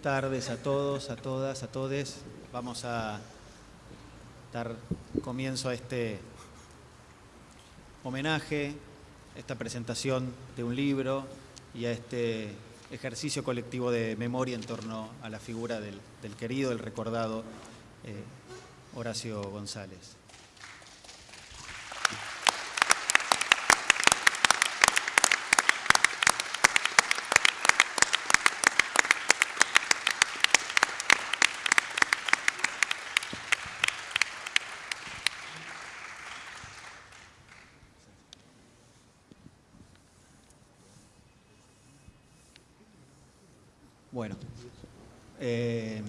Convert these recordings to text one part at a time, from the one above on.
tardes a todos, a todas, a todes. Vamos a dar comienzo a este homenaje, esta presentación de un libro y a este ejercicio colectivo de memoria en torno a la figura del, querido, del recordado eh, Horacio González. Bueno, eh,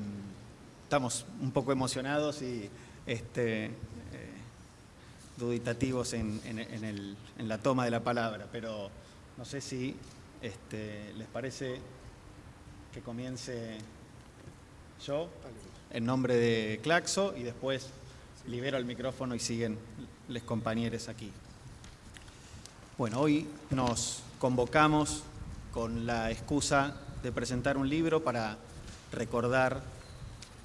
estamos un poco emocionados y este, eh, duditativos en, la toma de la palabra, pero no sé si este, les parece que comience yo en nombre de Claxo y después libero el micrófono y siguen los compañeros aquí. Bueno, hoy nos convocamos con la excusa de presentar un libro para recordar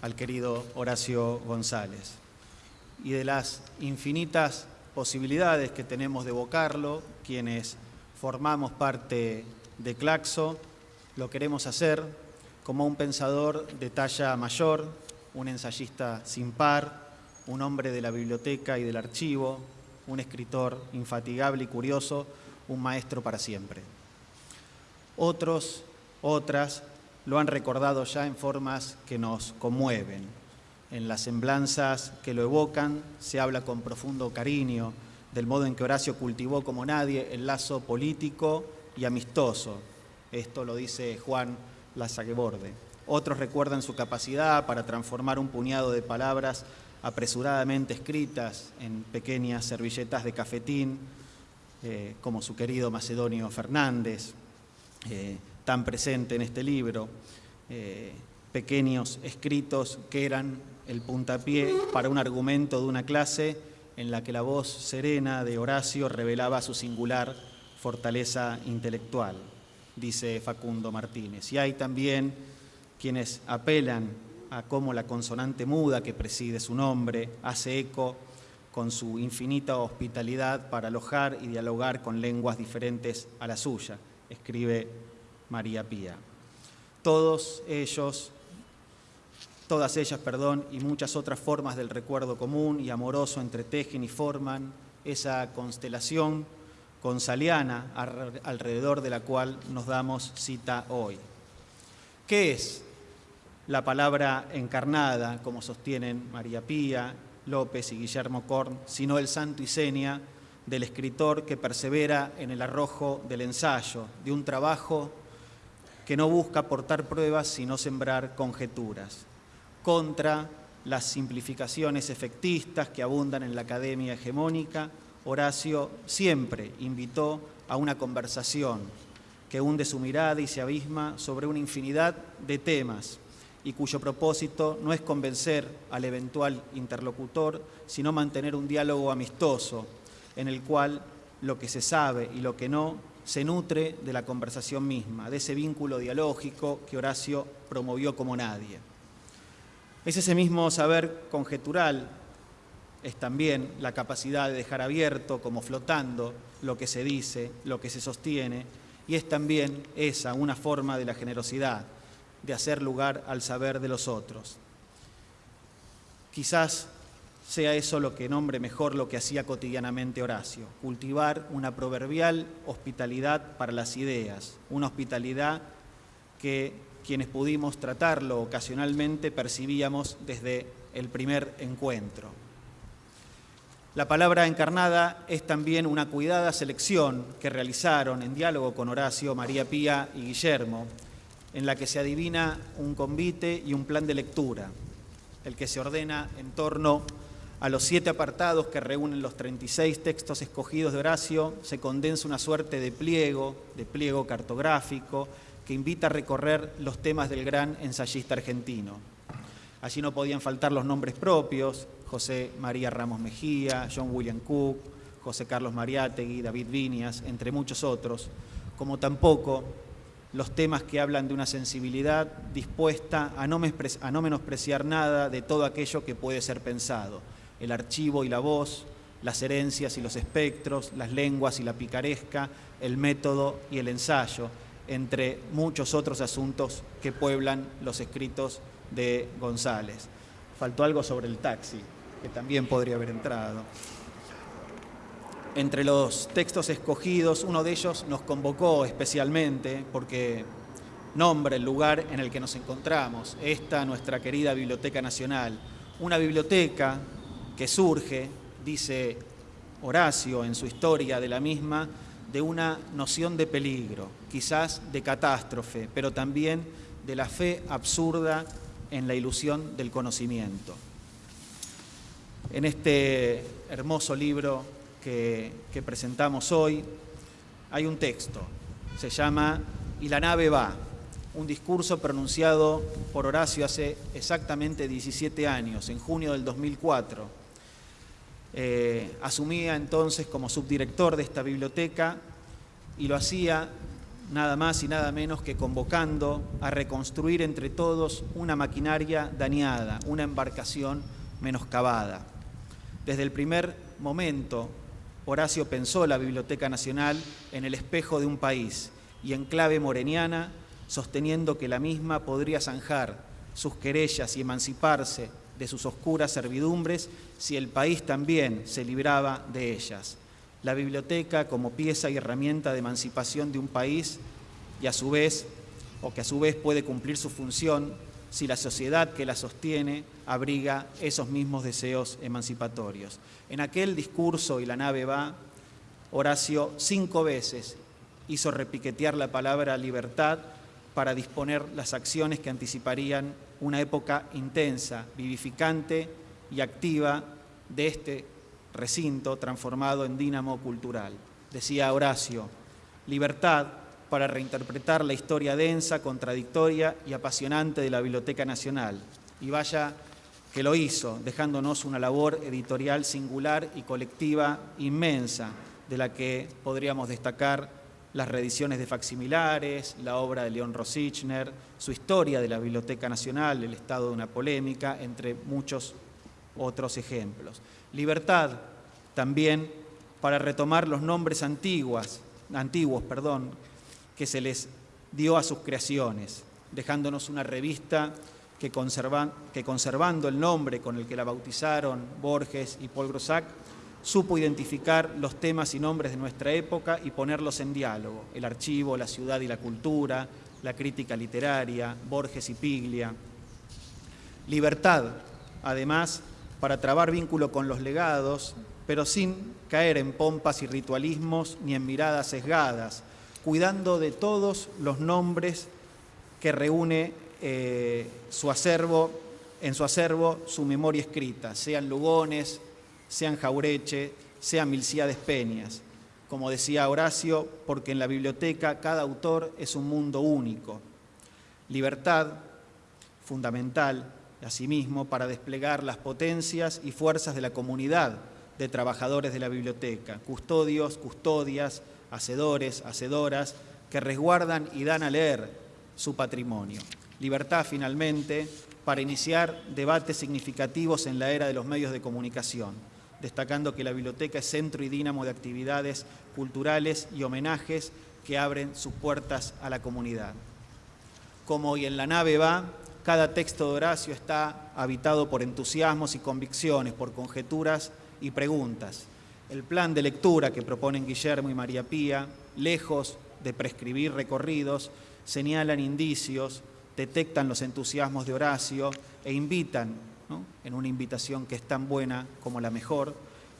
al querido Horacio González. Y de las infinitas posibilidades que tenemos de evocarlo, quienes formamos parte de Claxo, lo queremos hacer como un pensador de talla mayor, un ensayista sin par, un hombre de la biblioteca y del archivo, un escritor infatigable y curioso, un maestro para siempre. Otros otras lo han recordado ya en formas que nos conmueven. En las semblanzas que lo evocan se habla con profundo cariño del modo en que Horacio cultivó como nadie el lazo político y amistoso. Esto lo dice Juan Lazagueborde. Otros recuerdan su capacidad para transformar un puñado de palabras apresuradamente escritas en pequeñas servilletas de cafetín, eh, como su querido Macedonio Fernández, eh, tan presente en este libro, eh, pequeños escritos que eran el puntapié para un argumento de una clase en la que la voz serena de Horacio revelaba su singular fortaleza intelectual, dice Facundo Martínez. Y hay también quienes apelan a cómo la consonante muda que preside su nombre hace eco con su infinita hospitalidad para alojar y dialogar con lenguas diferentes a la suya, escribe María Pía. Todos ellos, todas ellas, perdón, y muchas otras formas del recuerdo común y amoroso entretejen y forman esa constelación consaliana alrededor de la cual nos damos cita hoy. ¿Qué es la palabra encarnada, como sostienen María Pía, López y Guillermo Korn, sino el santo y seña del escritor que persevera en el arrojo del ensayo, de un trabajo que no busca aportar pruebas sino sembrar conjeturas, contra las simplificaciones efectistas que abundan en la academia hegemónica, Horacio siempre invitó a una conversación que hunde su mirada y se abisma sobre una infinidad de temas y cuyo propósito no es convencer al eventual interlocutor, sino mantener un diálogo amistoso en el cual lo que se sabe y lo que no se nutre de la conversación misma, de ese vínculo dialógico que Horacio promovió como nadie. Es ese mismo saber conjetural, es también la capacidad de dejar abierto, como flotando, lo que se dice, lo que se sostiene, y es también esa una forma de la generosidad, de hacer lugar al saber de los otros. Quizás sea eso lo que nombre mejor lo que hacía cotidianamente Horacio, cultivar una proverbial hospitalidad para las ideas, una hospitalidad que quienes pudimos tratarlo ocasionalmente percibíamos desde el primer encuentro. La palabra encarnada es también una cuidada selección que realizaron en diálogo con Horacio, María Pía y Guillermo, en la que se adivina un convite y un plan de lectura, el que se ordena en torno a los siete apartados que reúnen los 36 textos escogidos de Horacio se condensa una suerte de pliego, de pliego cartográfico, que invita a recorrer los temas del gran ensayista argentino. Allí no podían faltar los nombres propios, José María Ramos Mejía, John William Cook, José Carlos Mariátegui, David Vinias, entre muchos otros, como tampoco los temas que hablan de una sensibilidad dispuesta a no, a no menospreciar nada de todo aquello que puede ser pensado, el archivo y la voz, las herencias y los espectros, las lenguas y la picaresca, el método y el ensayo, entre muchos otros asuntos que pueblan los escritos de González. Faltó algo sobre el taxi, que también podría haber entrado. Entre los textos escogidos, uno de ellos nos convocó especialmente porque nombra el lugar en el que nos encontramos, esta nuestra querida Biblioteca Nacional, una biblioteca que surge, dice Horacio en su historia de la misma, de una noción de peligro, quizás de catástrofe, pero también de la fe absurda en la ilusión del conocimiento. En este hermoso libro que, presentamos hoy hay un texto, se llama Y la nave va, un discurso pronunciado por Horacio hace exactamente 17 años, en junio del 2004. Eh, asumía entonces como subdirector de esta biblioteca y lo hacía nada más y nada menos que convocando a reconstruir entre todos una maquinaria dañada, una embarcación menoscabada. Desde el primer momento, Horacio pensó la Biblioteca Nacional en el espejo de un país y en clave moreniana, sosteniendo que la misma podría zanjar sus querellas y emanciparse de sus oscuras servidumbres si el país también se libraba de ellas la biblioteca como pieza y herramienta de emancipación de un país y a su vez, o que a su vez puede cumplir su función si la sociedad que la sostiene abriga esos mismos deseos emancipatorios. En aquel discurso y la nave va, Horacio cinco veces hizo repiquetear la palabra libertad para disponer las acciones que anticiparían una época intensa, vivificante y activa de este recinto transformado en dínamo cultural. Decía Horacio, libertad para reinterpretar la historia densa, contradictoria y apasionante de la Biblioteca Nacional. Y vaya que lo hizo, dejándonos una labor editorial singular y colectiva inmensa, de la que podríamos destacar las reediciones de facsimilares, la obra de León Rosichner, su historia de la Biblioteca Nacional, el estado de una polémica, entre muchos otros ejemplos. Libertad también para retomar los nombres antiguos, antiguos perdón, que se les dio a sus creaciones, dejándonos una revista que, que conservando el nombre con el que la bautizaron Borges y Paul Grossac, supo identificar los temas y nombres de nuestra época y ponerlos en diálogo, el archivo, la ciudad y la cultura, la crítica literaria, Borges y Piglia. Libertad, además, para trabar vínculo con los legados, pero sin caer en pompas y ritualismos ni en miradas sesgadas, cuidando de todos los nombres que reúne eh, su acervo, en su acervo su memoria escrita, sean Lugones, sean Jaureche, sean Milciades Peñas. Como decía Horacio, porque en la biblioteca cada autor es un mundo único. Libertad, fundamental, asimismo, para desplegar las potencias y fuerzas de la comunidad de trabajadores de la biblioteca, custodios, custodias, hacedores, hacedoras, que resguardan y dan a leer su patrimonio. Libertad, finalmente, para iniciar debates significativos en la era de los medios de comunicación, destacando que la biblioteca es centro y dínamo de actividades culturales y homenajes que abren sus puertas a la comunidad. Como hoy en la nave va, cada texto de Horacio está habitado por entusiasmos y convicciones, por conjeturas y preguntas. El plan de lectura que proponen Guillermo y María Pía, lejos de prescribir recorridos, señalan indicios, detectan los entusiasmos de Horacio e invitan, en una invitación que es tan buena como la mejor,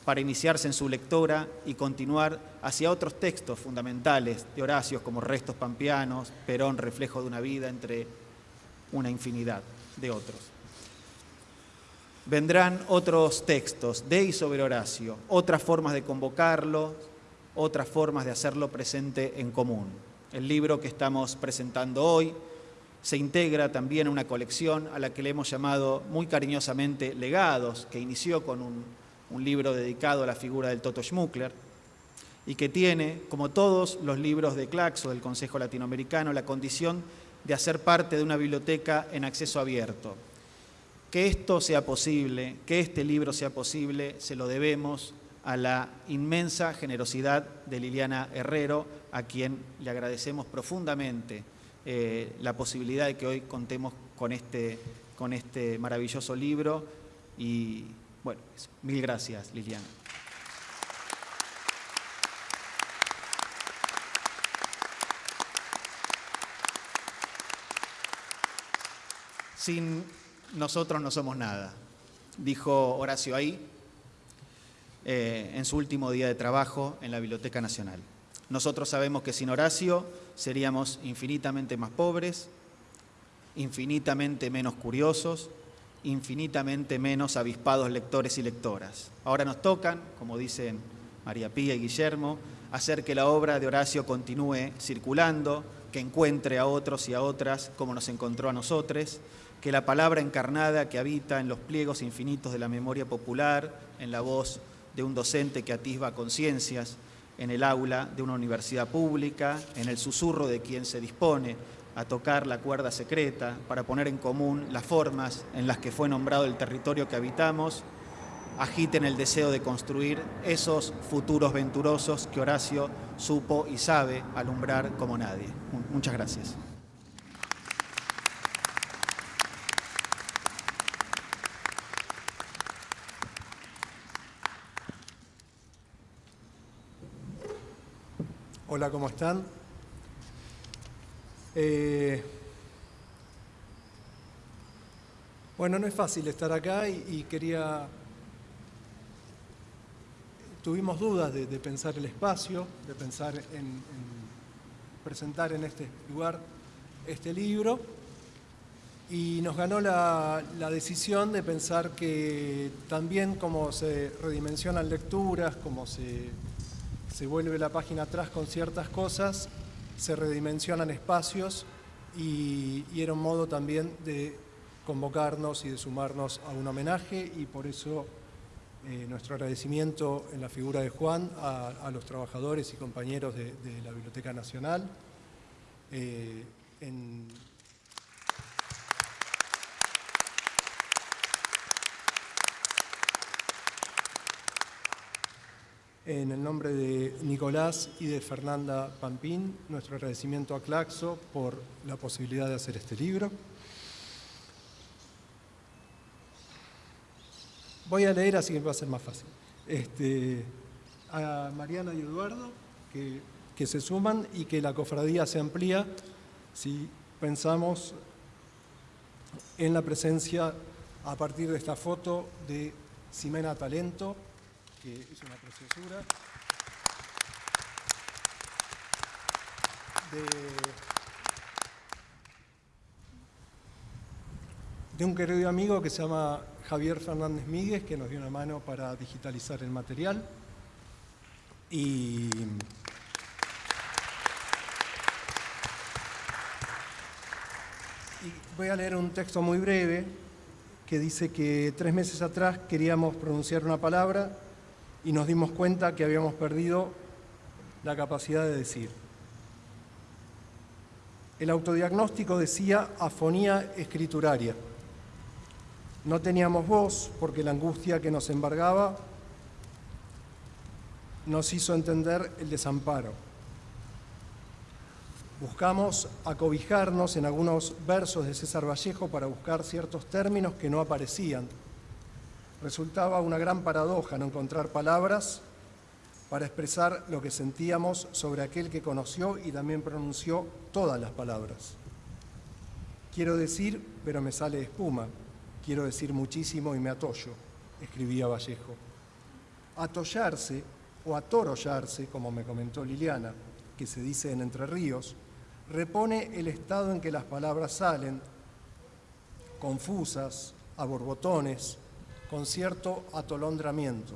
para iniciarse en su lectora y continuar hacia otros textos fundamentales de Horacio como Restos Pampianos, Perón, Reflejo de una vida, entre una infinidad de otros. Vendrán otros textos de y sobre Horacio, otras formas de convocarlo, otras formas de hacerlo presente en común. El libro que estamos presentando hoy se integra también una colección a la que le hemos llamado muy cariñosamente Legados, que inició con un, libro dedicado a la figura del Toto Schmuckler, y que tiene, como todos los libros de Claxo del Consejo Latinoamericano, la condición de hacer parte de una biblioteca en acceso abierto. Que esto sea posible, que este libro sea posible, se lo debemos a la inmensa generosidad de Liliana Herrero, a quien le agradecemos profundamente eh, la posibilidad de que hoy contemos con este, con este maravilloso libro. Y bueno, mil gracias, Liliana. Sin nosotros no somos nada, dijo Horacio ahí eh, en su último día de trabajo en la Biblioteca Nacional. Nosotros sabemos que sin Horacio seríamos infinitamente más pobres, infinitamente menos curiosos, infinitamente menos avispados lectores y lectoras. Ahora nos tocan, como dicen María Pía y Guillermo, hacer que la obra de Horacio continúe circulando, que encuentre a otros y a otras como nos encontró a nosotros, que la palabra encarnada que habita en los pliegos infinitos de la memoria popular, en la voz de un docente que atisba conciencias, en el aula de una universidad pública, en el susurro de quien se dispone a tocar la cuerda secreta para poner en común las formas en las que fue nombrado el territorio que habitamos, agiten el deseo de construir esos futuros venturosos que Horacio supo y sabe alumbrar como nadie. Muchas gracias. Hola, ¿cómo están? Eh, bueno, no es fácil estar acá y, quería... Tuvimos dudas de, pensar el espacio, de pensar en, presentar en este lugar este libro y nos ganó la, la, decisión de pensar que también como se redimensionan lecturas, como se se vuelve la página atrás con ciertas cosas, se redimensionan espacios y, era un modo también de convocarnos y de sumarnos a un homenaje y por eso eh, nuestro agradecimiento en la figura de Juan a, los trabajadores y compañeros de, la Biblioteca Nacional. Eh, el nombre de Nicolás y de Fernanda Pampín, nuestro agradecimiento a Claxo por la posibilidad de hacer este libro. Voy a leer así que va a ser más fácil. Este, a Mariana y Eduardo, que, que se suman y que la cofradía se amplía si pensamos en la presencia a partir de esta foto de Ximena Talento, que es una preciosura. De, un querido amigo que se llama Javier Fernández Míguez, que nos dio una mano para digitalizar el material. Y voy a leer un texto muy breve que dice que tres meses atrás queríamos pronunciar una palabra y nos dimos cuenta que habíamos perdido la capacidad de decir. El autodiagnóstico decía afonía escrituraria. No teníamos voz porque la angustia que nos embargaba nos hizo entender el desamparo. Buscamos acobijarnos en algunos versos de César Vallejo para buscar ciertos términos que no aparecían Resultaba una gran paradoja no encontrar palabras para expresar lo que sentíamos sobre aquel que conoció y también pronunció todas las palabras. Quiero decir, pero me sale espuma. Quiero decir muchísimo y me atollo, escribía Vallejo. Atollarse o atorollarse, como me comentó Liliana, que se dice en Entre Ríos, repone el estado en que las palabras salen, confusas, a borbotones, con cierto atolondramiento.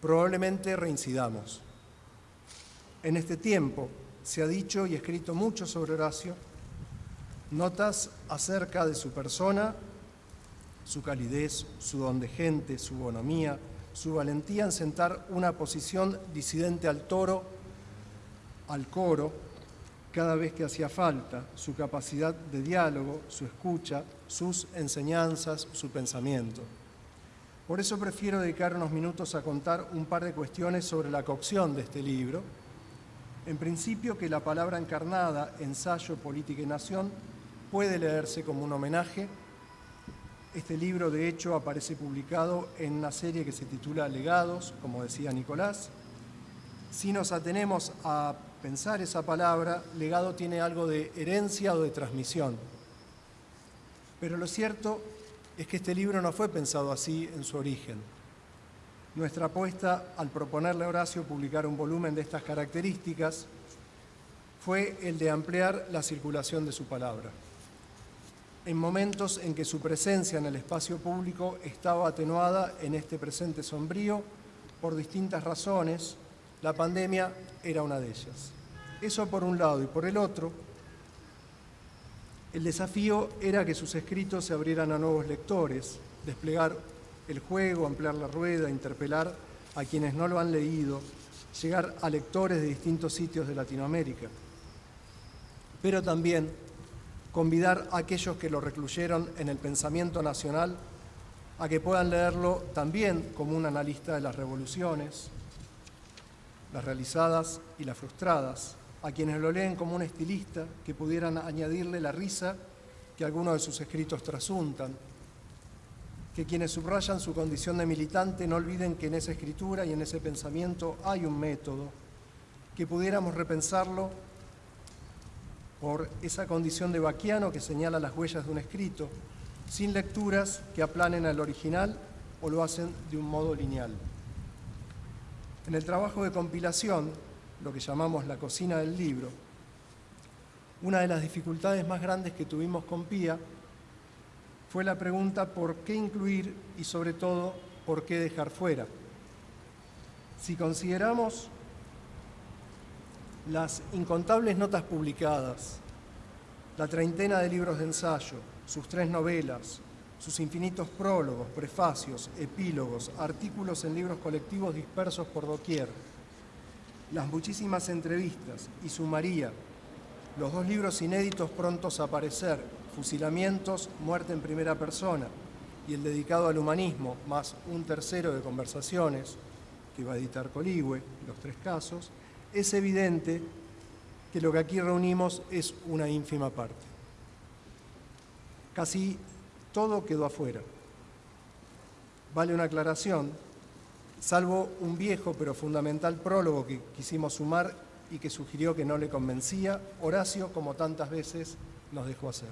Probablemente reincidamos. En este tiempo se ha dicho y escrito mucho sobre Horacio, notas acerca de su persona, su calidez, su don de gente, su bonomía, su valentía en sentar una posición disidente al toro, al coro, cada vez que hacía falta, su capacidad de diálogo, su escucha, sus enseñanzas, su pensamiento. Por eso prefiero dedicar unos minutos a contar un par de cuestiones sobre la cocción de este libro. En principio, que la palabra encarnada, ensayo, política y nación, puede leerse como un homenaje. Este libro, de hecho, aparece publicado en una serie que se titula Legados, como decía Nicolás. Si nos atenemos a pensar esa palabra, legado tiene algo de herencia o de transmisión. Pero lo cierto es que este libro no fue pensado así en su origen. Nuestra apuesta al proponerle a Horacio publicar un volumen de estas características fue el de ampliar la circulación de su palabra. En momentos en que su presencia en el espacio público estaba atenuada en este presente sombrío por distintas razones, la pandemia era una de ellas. Eso por un lado y por el otro, el desafío era que sus escritos se abrieran a nuevos lectores, desplegar el juego, ampliar la rueda, interpelar a quienes no lo han leído, llegar a lectores de distintos sitios de Latinoamérica, pero también convidar a aquellos que lo recluyeron en el pensamiento nacional a que puedan leerlo también como un analista de las revoluciones, las realizadas y las frustradas, a quienes lo leen como un estilista que pudieran añadirle la risa que algunos de sus escritos trasuntan, que quienes subrayan su condición de militante no olviden que en esa escritura y en ese pensamiento hay un método, que pudiéramos repensarlo por esa condición de vaquiano que señala las huellas de un escrito, sin lecturas que aplanen al original o lo hacen de un modo lineal. En el trabajo de compilación, lo que llamamos la cocina del libro, una de las dificultades más grandes que tuvimos con Pía fue la pregunta por qué incluir y sobre todo por qué dejar fuera. Si consideramos las incontables notas publicadas, la treintena de libros de ensayo, sus tres novelas, sus infinitos prólogos, prefacios, epílogos, artículos en libros colectivos dispersos por doquier, las muchísimas entrevistas y sumaría los dos libros inéditos prontos a aparecer, Fusilamientos, Muerte en Primera Persona, y el dedicado al humanismo, más un tercero de conversaciones, que va a editar Coligüe, los tres casos, es evidente que lo que aquí reunimos es una ínfima parte. Casi todo quedó afuera. Vale una aclaración, salvo un viejo pero fundamental prólogo que quisimos sumar y que sugirió que no le convencía, Horacio, como tantas veces, nos dejó hacer.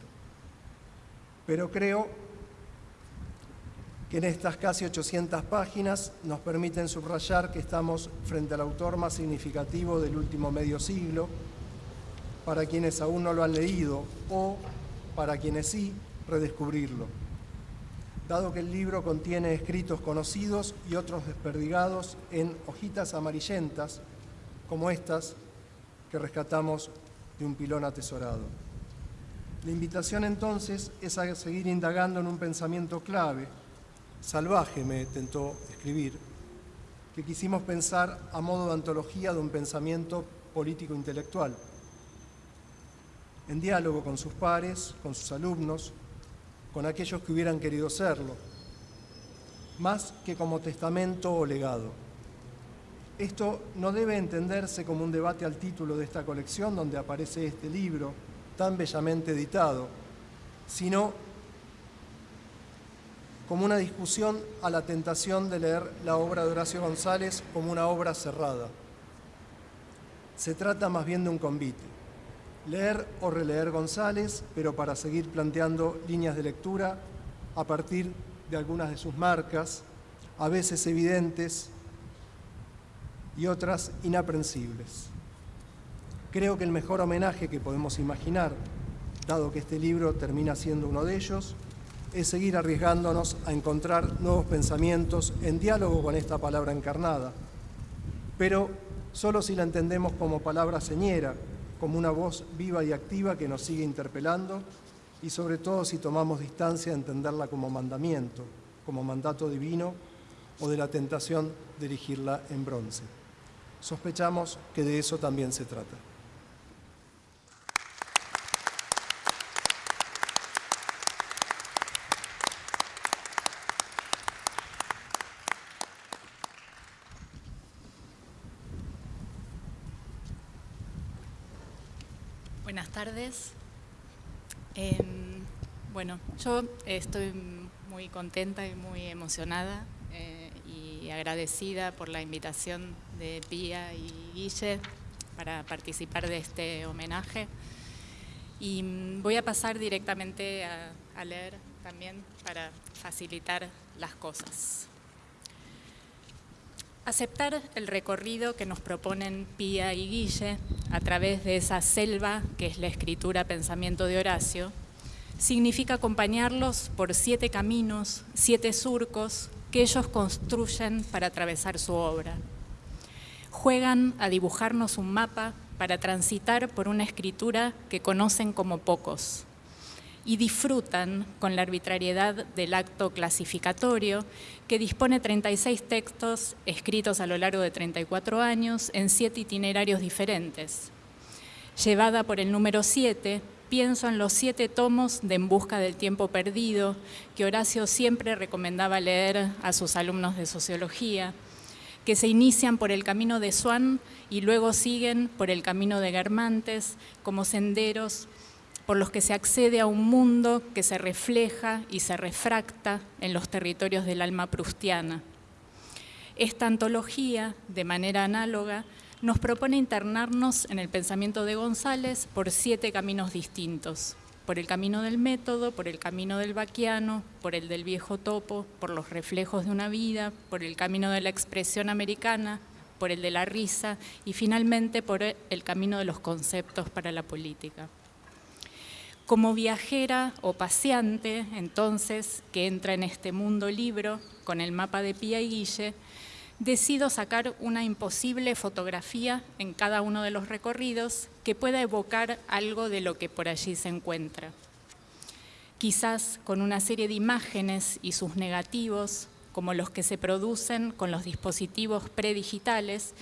Pero creo que en estas casi 800 páginas nos permiten subrayar que estamos frente al autor más significativo del último medio siglo, para quienes aún no lo han leído o, para quienes sí, redescubrirlo dado que el libro contiene escritos conocidos y otros desperdigados en hojitas amarillentas, como estas que rescatamos de un pilón atesorado. La invitación entonces es a seguir indagando en un pensamiento clave, salvaje me tentó escribir, que quisimos pensar a modo de antología de un pensamiento político-intelectual, en diálogo con sus pares, con sus alumnos, con aquellos que hubieran querido serlo, más que como testamento o legado. Esto no debe entenderse como un debate al título de esta colección donde aparece este libro tan bellamente editado, sino como una discusión a la tentación de leer la obra de Horacio González como una obra cerrada. Se trata más bien de un convite leer o releer González, pero para seguir planteando líneas de lectura a partir de algunas de sus marcas, a veces evidentes y otras inaprensibles. Creo que el mejor homenaje que podemos imaginar, dado que este libro termina siendo uno de ellos, es seguir arriesgándonos a encontrar nuevos pensamientos en diálogo con esta palabra encarnada, pero solo si la entendemos como palabra señera, como una voz viva y activa que nos sigue interpelando y sobre todo si tomamos distancia a entenderla como mandamiento, como mandato divino o de la tentación de erigirla en bronce. Sospechamos que de eso también se trata. Buenas tardes. Em, bueno, yo estoy muy contenta y muy emocionada eh, y agradecida por la invitación de Pía y Guille para participar de este homenaje. Y mm, voy a pasar directamente a, a leer también para facilitar las cosas. Aceptar el recorrido que nos proponen Pía y Guille a través de esa selva que es la escritura pensamiento de Horacio, significa acompañarlos por siete caminos, siete surcos que ellos construyen para atravesar su obra. Juegan a dibujarnos un mapa para transitar por una escritura que conocen como pocos y disfrutan con la arbitrariedad del acto clasificatorio que dispone 36 textos escritos a lo largo de 34 años en siete itinerarios diferentes. Llevada por el número 7, pienso en los siete tomos de En busca del tiempo perdido que Horacio siempre recomendaba leer a sus alumnos de sociología, que se inician por el camino de Swan y luego siguen por el camino de Germantes como senderos por los que se accede a un mundo que se refleja y se refracta en los territorios del alma prustiana. Esta antología, de manera análoga, nos propone internarnos en el pensamiento de González por siete caminos distintos, por el camino del método, por el camino del vaquiano, por el del viejo topo, por los reflejos de una vida, por el camino de la expresión americana, por el de la risa y finalmente por el camino de los conceptos para la política. Como viajera o paseante, entonces, que entra en este mundo libro con el mapa de Pía y Guille, decido sacar una imposible fotografía en cada uno de los recorridos que pueda evocar algo de lo que por allí se encuentra. Quizás con una serie de imágenes y sus negativos, como los que se producen con los dispositivos predigitales,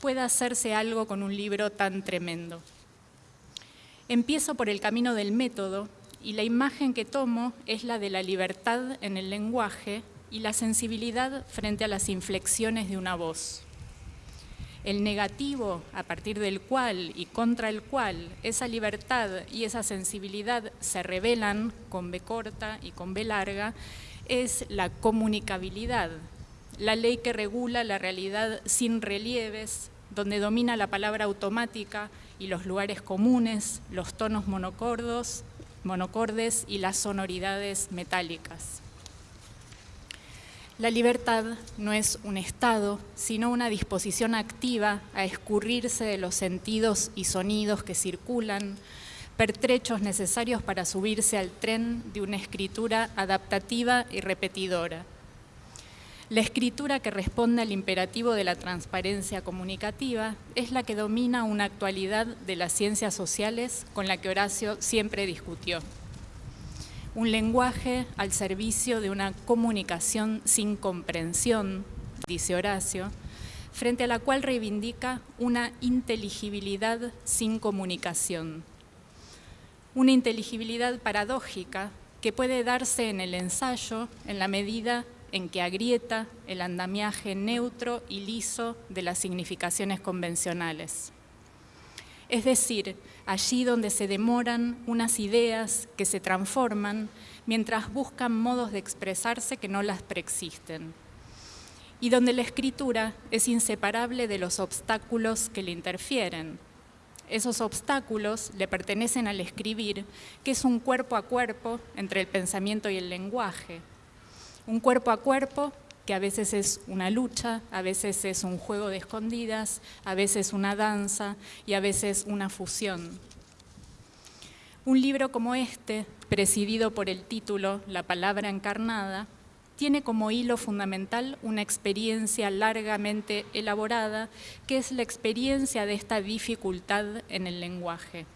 pueda hacerse algo con un libro tan tremendo. Empiezo por el camino del método y la imagen que tomo es la de la libertad en el lenguaje y la sensibilidad frente a las inflexiones de una voz. El negativo a partir del cual y contra el cual esa libertad y esa sensibilidad se revelan con B corta y con B larga es la comunicabilidad, la ley que regula la realidad sin relieves, donde domina la palabra automática y los lugares comunes, los tonos monocordos, monocordes y las sonoridades metálicas. La libertad no es un estado, sino una disposición activa a escurrirse de los sentidos y sonidos que circulan, pertrechos necesarios para subirse al tren de una escritura adaptativa y repetidora, la escritura que responde al imperativo de la transparencia comunicativa es la que domina una actualidad de las ciencias sociales con la que Horacio siempre discutió. Un lenguaje al servicio de una comunicación sin comprensión, dice Horacio, frente a la cual reivindica una inteligibilidad sin comunicación. Una inteligibilidad paradójica que puede darse en el ensayo en la medida en que agrieta el andamiaje neutro y liso de las significaciones convencionales. Es decir, allí donde se demoran unas ideas que se transforman mientras buscan modos de expresarse que no las preexisten. Y donde la escritura es inseparable de los obstáculos que le interfieren. Esos obstáculos le pertenecen al escribir, que es un cuerpo a cuerpo entre el pensamiento y el lenguaje, un cuerpo a cuerpo que a veces es una lucha, a veces es un juego de escondidas, a veces una danza y a veces una fusión. Un libro como este, presidido por el título La palabra encarnada, tiene como hilo fundamental una experiencia largamente elaborada, que es la experiencia de esta dificultad en el lenguaje.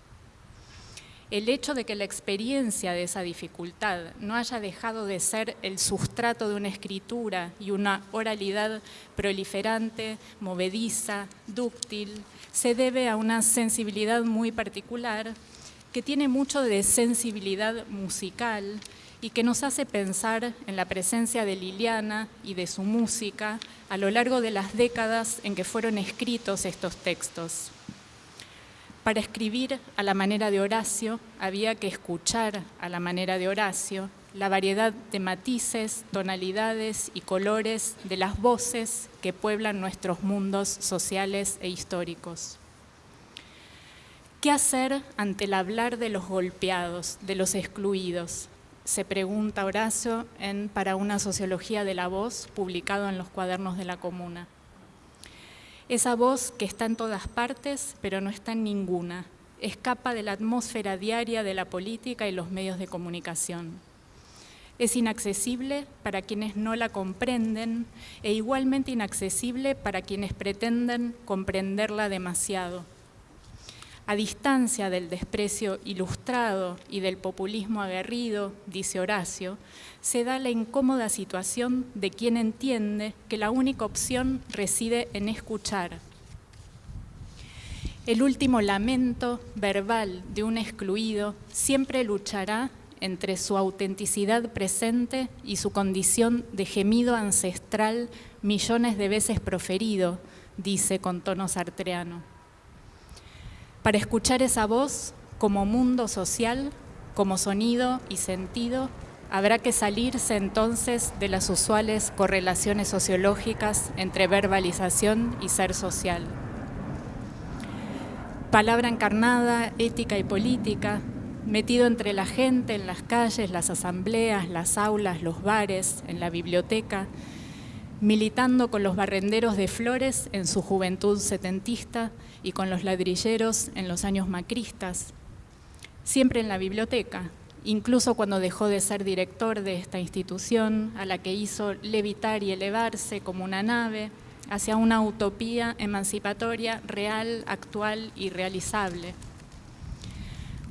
El hecho de que la experiencia de esa dificultad no haya dejado de ser el sustrato de una escritura y una oralidad proliferante, movediza, dúctil, se debe a una sensibilidad muy particular que tiene mucho de sensibilidad musical y que nos hace pensar en la presencia de Liliana y de su música a lo largo de las décadas en que fueron escritos estos textos. Para escribir a la manera de Horacio había que escuchar a la manera de Horacio la variedad de matices, tonalidades y colores de las voces que pueblan nuestros mundos sociales e históricos. ¿Qué hacer ante el hablar de los golpeados, de los excluidos? Se pregunta Horacio en Para una sociología de la voz, publicado en los cuadernos de la comuna. Esa voz que está en todas partes, pero no está en ninguna, escapa de la atmósfera diaria de la política y los medios de comunicación. Es inaccesible para quienes no la comprenden e igualmente inaccesible para quienes pretenden comprenderla demasiado a distancia del desprecio ilustrado y del populismo aguerrido, dice Horacio, se da la incómoda situación de quien entiende que la única opción reside en escuchar. El último lamento verbal de un excluido siempre luchará entre su autenticidad presente y su condición de gemido ancestral millones de veces proferido, dice con tono sartreano. Para escuchar esa voz como mundo social, como sonido y sentido, habrá que salirse entonces de las usuales correlaciones sociológicas entre verbalización y ser social. Palabra encarnada, ética y política, metido entre la gente, en las calles, las asambleas, las aulas, los bares, en la biblioteca, militando con los barrenderos de flores en su juventud setentista y con los ladrilleros en los años macristas, siempre en la biblioteca, incluso cuando dejó de ser director de esta institución a la que hizo levitar y elevarse como una nave hacia una utopía emancipatoria real, actual y realizable.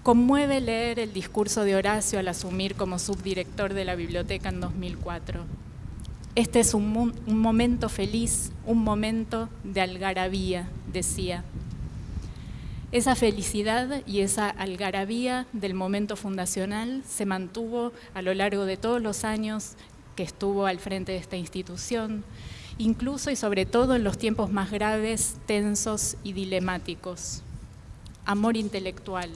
Conmueve leer el discurso de Horacio al asumir como subdirector de la biblioteca en 2004 este es un, momento feliz, un momento de algarabía, decía. Esa felicidad y esa algarabía del momento fundacional se mantuvo a lo largo de todos los años que estuvo al frente de esta institución, incluso y sobre todo en los tiempos más graves, tensos y dilemáticos. Amor intelectual.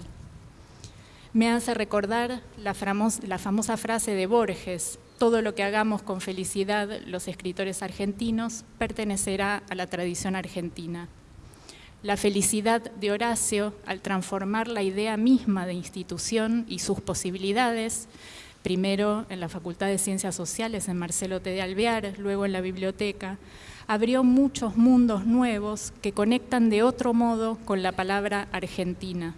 Me hace recordar la, famosa frase de Borges, todo lo que hagamos con felicidad los escritores argentinos pertenecerá a la tradición argentina. La felicidad de Horacio, al transformar la idea misma de institución y sus posibilidades, primero en la Facultad de Ciencias Sociales en Marcelo T. de Alvear, luego en la biblioteca, abrió muchos mundos nuevos que conectan de otro modo con la palabra argentina.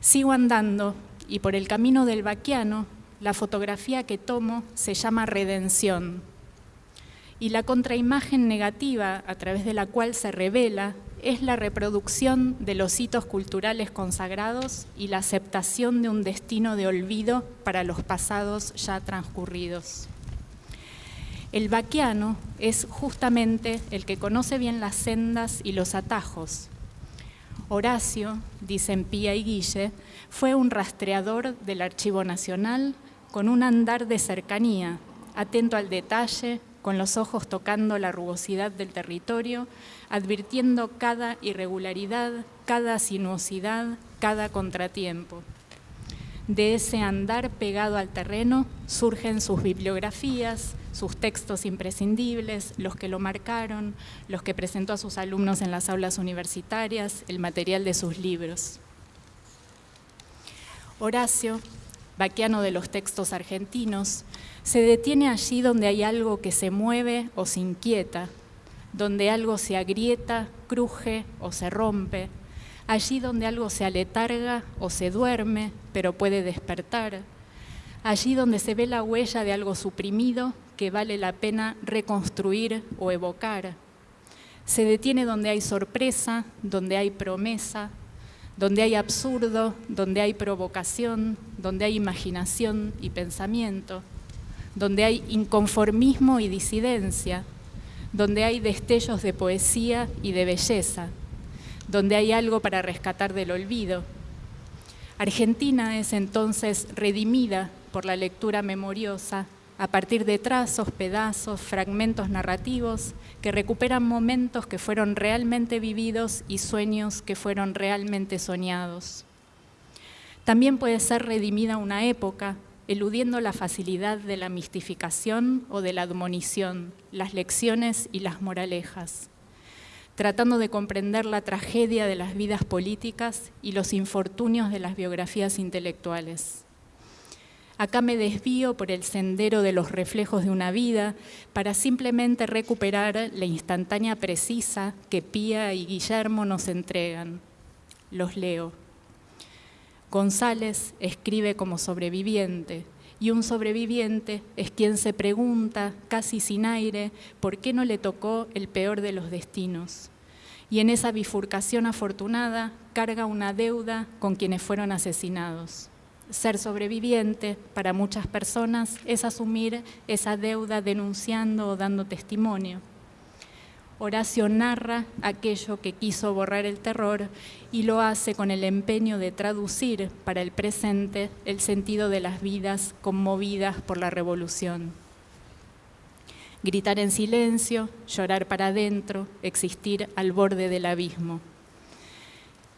Sigo andando y por el camino del vaquiano la fotografía que tomo se llama redención y la contraimagen negativa a través de la cual se revela es la reproducción de los hitos culturales consagrados y la aceptación de un destino de olvido para los pasados ya transcurridos. El vaquiano es justamente el que conoce bien las sendas y los atajos. Horacio, dicen Pía y Guille, fue un rastreador del Archivo Nacional, con un andar de cercanía, atento al detalle, con los ojos tocando la rugosidad del territorio, advirtiendo cada irregularidad, cada sinuosidad, cada contratiempo. De ese andar pegado al terreno surgen sus bibliografías, sus textos imprescindibles, los que lo marcaron, los que presentó a sus alumnos en las aulas universitarias, el material de sus libros. Horacio vaquiano de los textos argentinos, se detiene allí donde hay algo que se mueve o se inquieta, donde algo se agrieta, cruje o se rompe, allí donde algo se aletarga o se duerme, pero puede despertar, allí donde se ve la huella de algo suprimido que vale la pena reconstruir o evocar. Se detiene donde hay sorpresa, donde hay promesa, donde hay absurdo, donde hay provocación, donde hay imaginación y pensamiento, donde hay inconformismo y disidencia, donde hay destellos de poesía y de belleza, donde hay algo para rescatar del olvido. Argentina es entonces redimida por la lectura memoriosa a partir de trazos, pedazos, fragmentos narrativos que recuperan momentos que fueron realmente vividos y sueños que fueron realmente soñados. También puede ser redimida una época, eludiendo la facilidad de la mistificación o de la admonición, las lecciones y las moralejas, tratando de comprender la tragedia de las vidas políticas y los infortunios de las biografías intelectuales. Acá me desvío por el sendero de los reflejos de una vida para simplemente recuperar la instantánea precisa que Pía y Guillermo nos entregan. Los leo. González escribe como sobreviviente y un sobreviviente es quien se pregunta, casi sin aire, por qué no le tocó el peor de los destinos. Y en esa bifurcación afortunada carga una deuda con quienes fueron asesinados ser sobreviviente para muchas personas es asumir esa deuda denunciando o dando testimonio. Horacio narra aquello que quiso borrar el terror y lo hace con el empeño de traducir para el presente el sentido de las vidas conmovidas por la revolución. Gritar en silencio, llorar para adentro, existir al borde del abismo.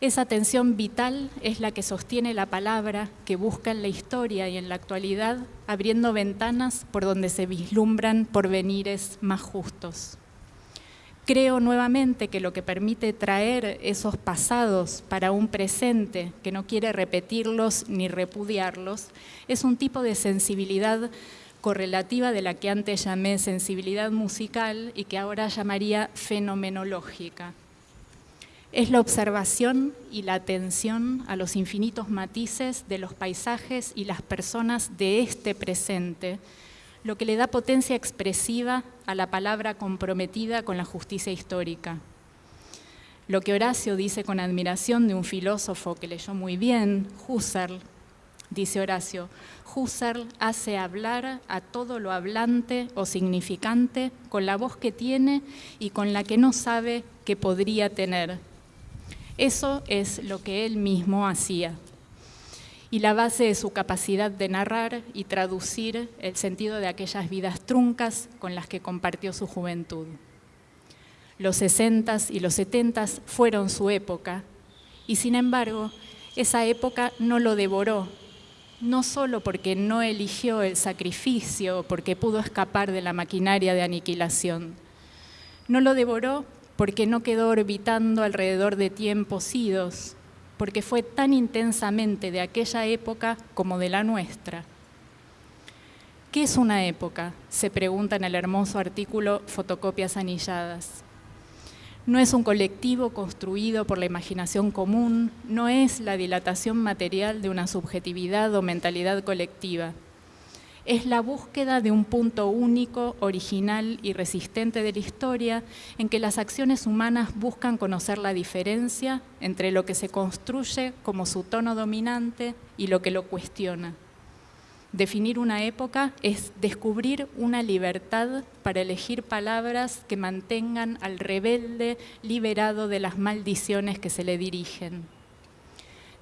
Esa tensión vital es la que sostiene la palabra que busca en la historia y en la actualidad, abriendo ventanas por donde se vislumbran porvenires más justos. Creo nuevamente que lo que permite traer esos pasados para un presente que no quiere repetirlos ni repudiarlos es un tipo de sensibilidad correlativa de la que antes llamé sensibilidad musical y que ahora llamaría fenomenológica es la observación y la atención a los infinitos matices de los paisajes y las personas de este presente, lo que le da potencia expresiva a la palabra comprometida con la justicia histórica. Lo que Horacio dice con admiración de un filósofo que leyó muy bien, Husserl, dice Horacio, Husserl hace hablar a todo lo hablante o significante con la voz que tiene y con la que no sabe que podría tener eso es lo que él mismo hacía. Y la base de su capacidad de narrar y traducir el sentido de aquellas vidas truncas con las que compartió su juventud. Los 60 y los 70 fueron su época, y sin embargo, esa época no lo devoró, no solo porque no eligió el sacrificio, porque pudo escapar de la maquinaria de aniquilación, no lo devoró porque no quedó orbitando alrededor de tiempos idos, porque fue tan intensamente de aquella época como de la nuestra. ¿Qué es una época? Se pregunta en el hermoso artículo Fotocopias anilladas. No es un colectivo construido por la imaginación común, no es la dilatación material de una subjetividad o mentalidad colectiva es la búsqueda de un punto único, original y resistente de la historia en que las acciones humanas buscan conocer la diferencia entre lo que se construye como su tono dominante y lo que lo cuestiona. Definir una época es descubrir una libertad para elegir palabras que mantengan al rebelde liberado de las maldiciones que se le dirigen.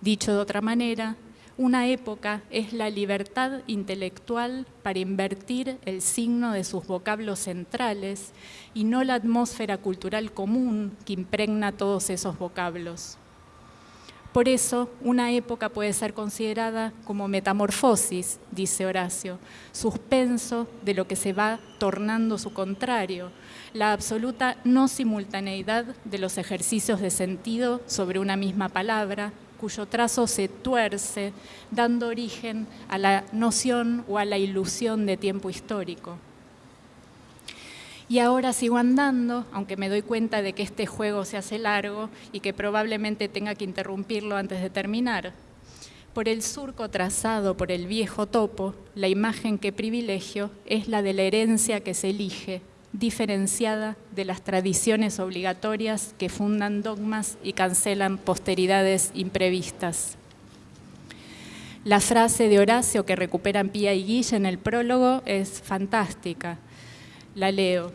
Dicho de otra manera, una época es la libertad intelectual para invertir el signo de sus vocablos centrales y no la atmósfera cultural común que impregna todos esos vocablos. Por eso, una época puede ser considerada como metamorfosis, dice Horacio, suspenso de lo que se va tornando su contrario, la absoluta no simultaneidad de los ejercicios de sentido sobre una misma palabra, cuyo trazo se tuerce, dando origen a la noción o a la ilusión de tiempo histórico. Y ahora sigo andando, aunque me doy cuenta de que este juego se hace largo y que probablemente tenga que interrumpirlo antes de terminar. Por el surco trazado por el viejo topo, la imagen que privilegio es la de la herencia que se elige, diferenciada de las tradiciones obligatorias que fundan dogmas y cancelan posteridades imprevistas. La frase de Horacio que recuperan Pía y Guille en el prólogo es fantástica. La leo.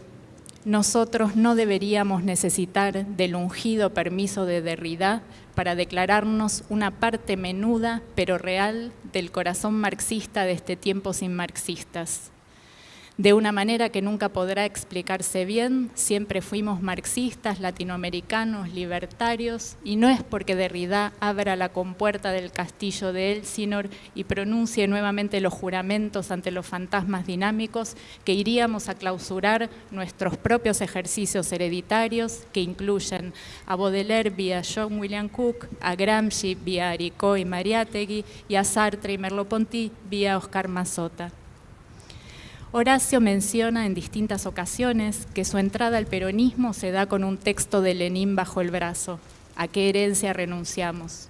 Nosotros no deberíamos necesitar del ungido permiso de Derrida para declararnos una parte menuda pero real del corazón marxista de este tiempo sin marxistas de una manera que nunca podrá explicarse bien, siempre fuimos marxistas, latinoamericanos, libertarios, y no es porque Derrida abra la compuerta del castillo de Elsinor y pronuncie nuevamente los juramentos ante los fantasmas dinámicos que iríamos a clausurar nuestros propios ejercicios hereditarios que incluyen a Baudelaire vía John William Cook, a Gramsci vía Aricó y Mariátegui y a Sartre y Merleau-Ponty vía Oscar Mazota. Horacio menciona en distintas ocasiones que su entrada al peronismo se da con un texto de Lenin bajo el brazo. ¿A qué herencia renunciamos?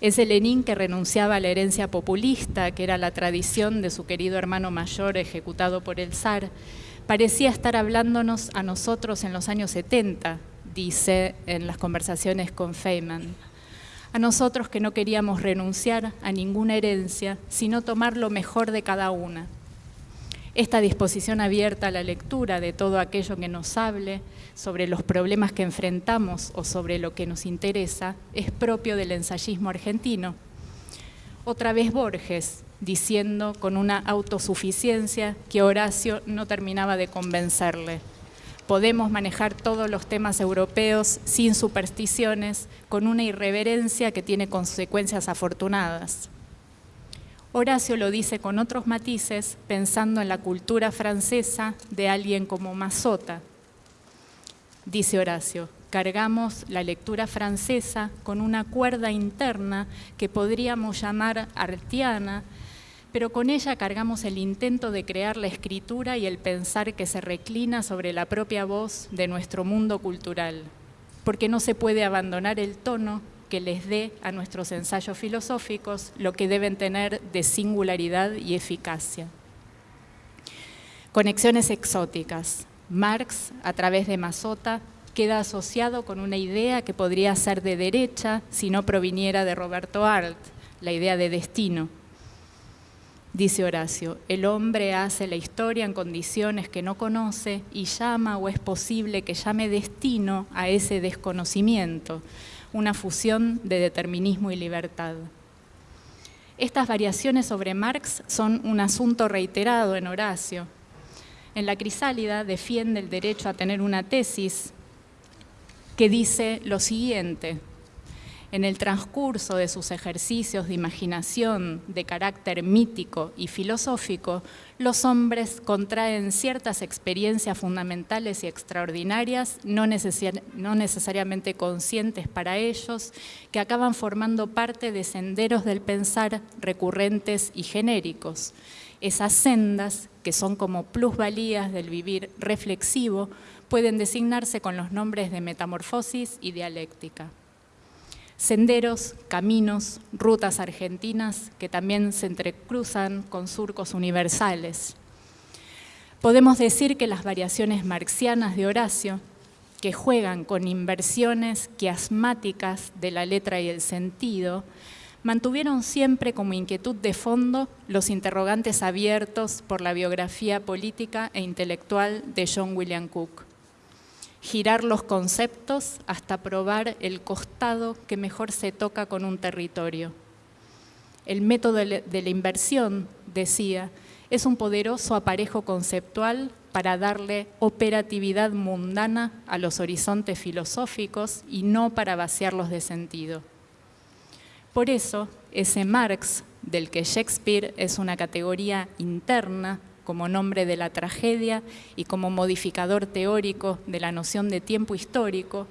Ese Lenin que renunciaba a la herencia populista, que era la tradición de su querido hermano mayor ejecutado por el zar, parecía estar hablándonos a nosotros en los años 70, dice en las conversaciones con Feynman. A nosotros que no queríamos renunciar a ninguna herencia, sino tomar lo mejor de cada una esta disposición abierta a la lectura de todo aquello que nos hable sobre los problemas que enfrentamos o sobre lo que nos interesa es propio del ensayismo argentino. Otra vez Borges, diciendo con una autosuficiencia que Horacio no terminaba de convencerle. Podemos manejar todos los temas europeos sin supersticiones, con una irreverencia que tiene consecuencias afortunadas. Horacio lo dice con otros matices, pensando en la cultura francesa de alguien como Mazota. Dice Horacio, cargamos la lectura francesa con una cuerda interna que podríamos llamar artiana, pero con ella cargamos el intento de crear la escritura y el pensar que se reclina sobre la propia voz de nuestro mundo cultural, porque no se puede abandonar el tono que les dé a nuestros ensayos filosóficos lo que deben tener de singularidad y eficacia. Conexiones exóticas. Marx, a través de Mazota, queda asociado con una idea que podría ser de derecha si no proviniera de Roberto Arlt, la idea de destino. Dice Horacio, el hombre hace la historia en condiciones que no conoce y llama o es posible que llame destino a ese desconocimiento, una fusión de determinismo y libertad. Estas variaciones sobre Marx son un asunto reiterado en Horacio. En la Crisálida defiende el derecho a tener una tesis que dice lo siguiente, en el transcurso de sus ejercicios de imaginación de carácter mítico y filosófico, los hombres contraen ciertas experiencias fundamentales y extraordinarias, no, necesariamente conscientes para ellos, que acaban formando parte de senderos del pensar recurrentes y genéricos. Esas sendas, que son como plusvalías del vivir reflexivo, pueden designarse con los nombres de metamorfosis y dialéctica senderos, caminos, rutas argentinas que también se entrecruzan con surcos universales. Podemos decir que las variaciones marxianas de Horacio, que juegan con inversiones quiasmáticas de la letra y el sentido, mantuvieron siempre como inquietud de fondo los interrogantes abiertos por la biografía política e intelectual de John William Cook girar los conceptos hasta probar el costado que mejor se toca con un territorio. El método de la inversión, decía, es un poderoso aparejo conceptual para darle operatividad mundana a los horizontes filosóficos y no para vaciarlos de sentido. Por eso, ese Marx, del que Shakespeare es una categoría interna, como nombre de la tragedia y como modificador teórico de la noción de tiempo histórico,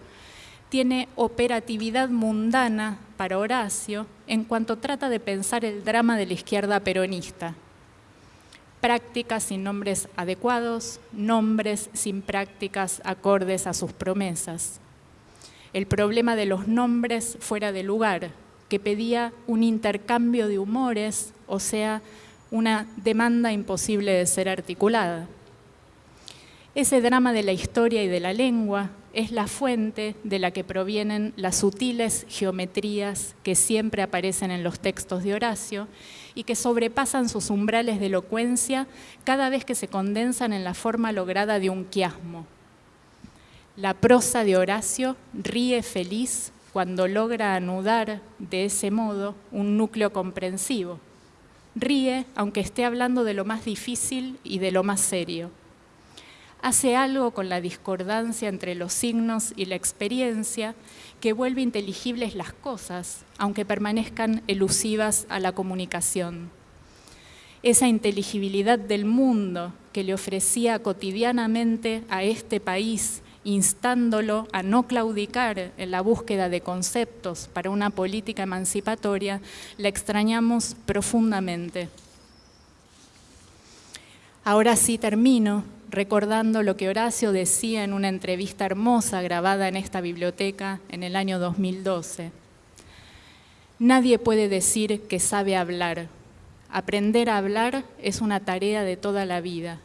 tiene operatividad mundana para Horacio en cuanto trata de pensar el drama de la izquierda peronista. Prácticas sin nombres adecuados, nombres sin prácticas acordes a sus promesas. El problema de los nombres fuera de lugar, que pedía un intercambio de humores, o sea, una demanda imposible de ser articulada. Ese drama de la historia y de la lengua es la fuente de la que provienen las sutiles geometrías que siempre aparecen en los textos de Horacio y que sobrepasan sus umbrales de elocuencia cada vez que se condensan en la forma lograda de un quiasmo. La prosa de Horacio ríe feliz cuando logra anudar de ese modo un núcleo comprensivo. Ríe aunque esté hablando de lo más difícil y de lo más serio hace algo con la discordancia entre los signos y la experiencia que vuelve inteligibles las cosas, aunque permanezcan elusivas a la comunicación. Esa inteligibilidad del mundo que le ofrecía cotidianamente a este país, instándolo a no claudicar en la búsqueda de conceptos para una política emancipatoria, la extrañamos profundamente. Ahora sí termino recordando lo que Horacio decía en una entrevista hermosa grabada en esta biblioteca en el año 2012. Nadie puede decir que sabe hablar. Aprender a hablar es una tarea de toda la vida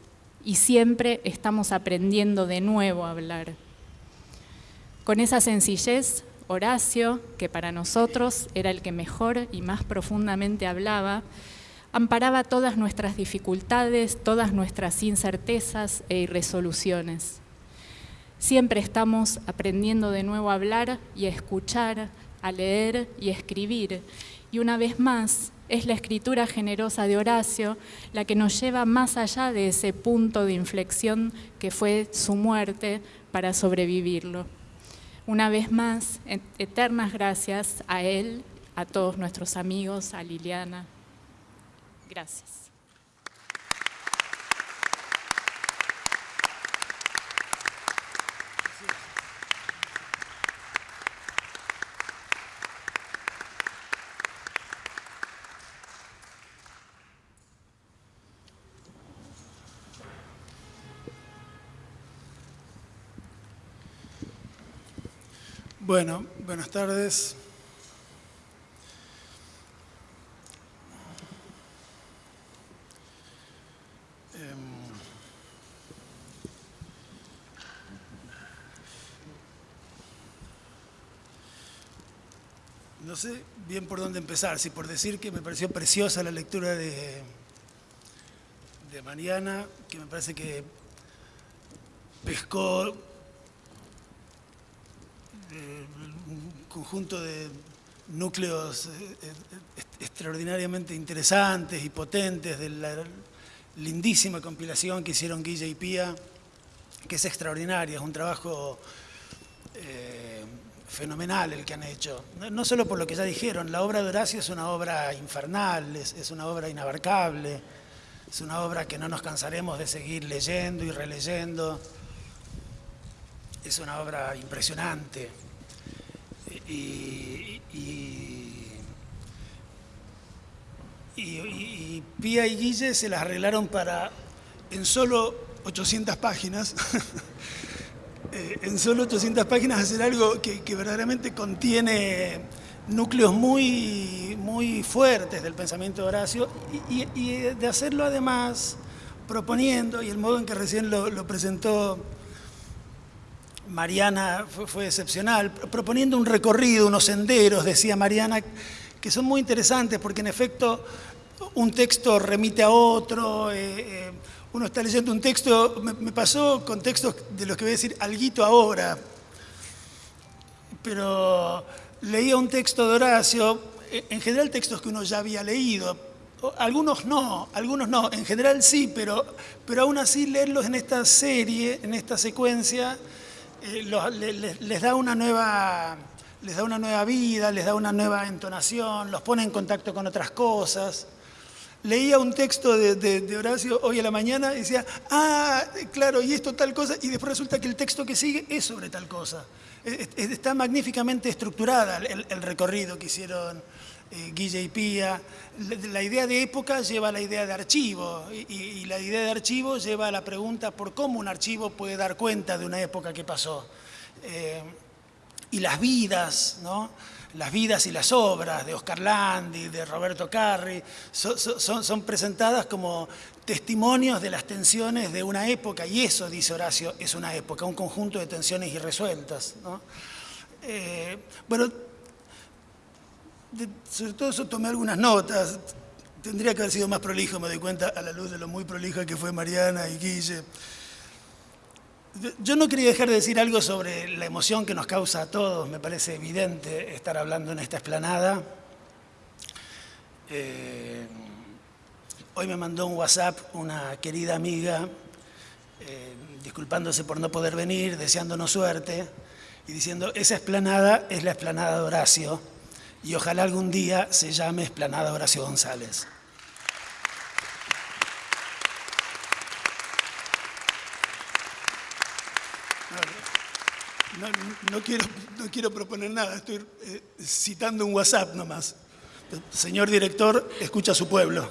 y siempre estamos aprendiendo de nuevo a hablar. Con esa sencillez, Horacio, que para nosotros era el que mejor y más profundamente hablaba, amparaba todas nuestras dificultades, todas nuestras incertezas e irresoluciones. Siempre estamos aprendiendo de nuevo a hablar y a escuchar, a leer y a escribir. Y una vez más, es la escritura generosa de Horacio la que nos lleva más allá de ese punto de inflexión que fue su muerte para sobrevivirlo. Una vez más, eternas gracias a él, a todos nuestros amigos, a Liliana, Gracias. Bueno, buenas tardes. no sé bien por dónde empezar, si por decir que me pareció preciosa la lectura de, de Mariana, que me parece que pescó un conjunto de núcleos eh, eh, extraordinariamente interesantes y potentes de la lindísima compilación que hicieron Guilla y Pía, que es extraordinaria, es un trabajo fenomenal el que han hecho. No, solo por lo que ya dijeron, la obra de Horacio es una obra infernal, es, una obra inabarcable, es una obra que no nos cansaremos de seguir leyendo y releyendo. Es una obra impresionante. Y, Pía y Guille se las arreglaron para, en solo 800 páginas, Eh, en solo 800 páginas hacer algo que, verdaderamente contiene núcleos muy, muy fuertes del pensamiento de Horacio y, de hacerlo además proponiendo, y el modo en que recién lo, presentó Mariana fue, excepcional, proponiendo un recorrido, unos senderos, decía Mariana, que son muy interesantes porque en efecto un texto remite a otro, eh, eh, uno está leyendo un texto, me, pasó con textos de los que voy a decir alguito ahora, pero leía un texto de Horacio, en general textos que uno ya había leído, algunos no, algunos no, en general sí, pero, pero aún así leerlos en esta serie, en esta secuencia, eh, les, da una nueva, les da una nueva vida, les da una nueva entonación, los pone en contacto con otras cosas leía un texto de, Horacio hoy a la mañana y decía, ah, claro, y esto tal cosa, y después resulta que el texto que sigue es sobre tal cosa. Está magníficamente estructurada el, recorrido que hicieron eh, Guille y Pía. La, idea de época lleva a la idea de archivo, y, la idea de archivo lleva a la pregunta por cómo un archivo puede dar cuenta de una época que pasó. Eh, y las vidas, ¿no? las vidas y las obras de Oscar Landi, de Roberto Carri, son, presentadas como testimonios de las tensiones de una época, y eso, dice Horacio, es una época, un conjunto de tensiones irresueltas. Eh, bueno, sobre todo eso tomé algunas notas, tendría que haber sido más prolijo, me doy cuenta a la luz de lo muy prolija que fue Mariana y Guille. Yo no quería dejar de decir algo sobre la emoción que nos causa a todos, me parece evidente estar hablando en esta esplanada. Eh, hoy me mandó un WhatsApp una querida amiga, eh, disculpándose por no poder venir, deseándonos suerte y diciendo, esa esplanada es la esplanada de Horacio y ojalá algún día se llame esplanada Horacio González. No, quiero, proponer nada, estoy eh, citando un WhatsApp nomás. Señor director, escucha a su pueblo.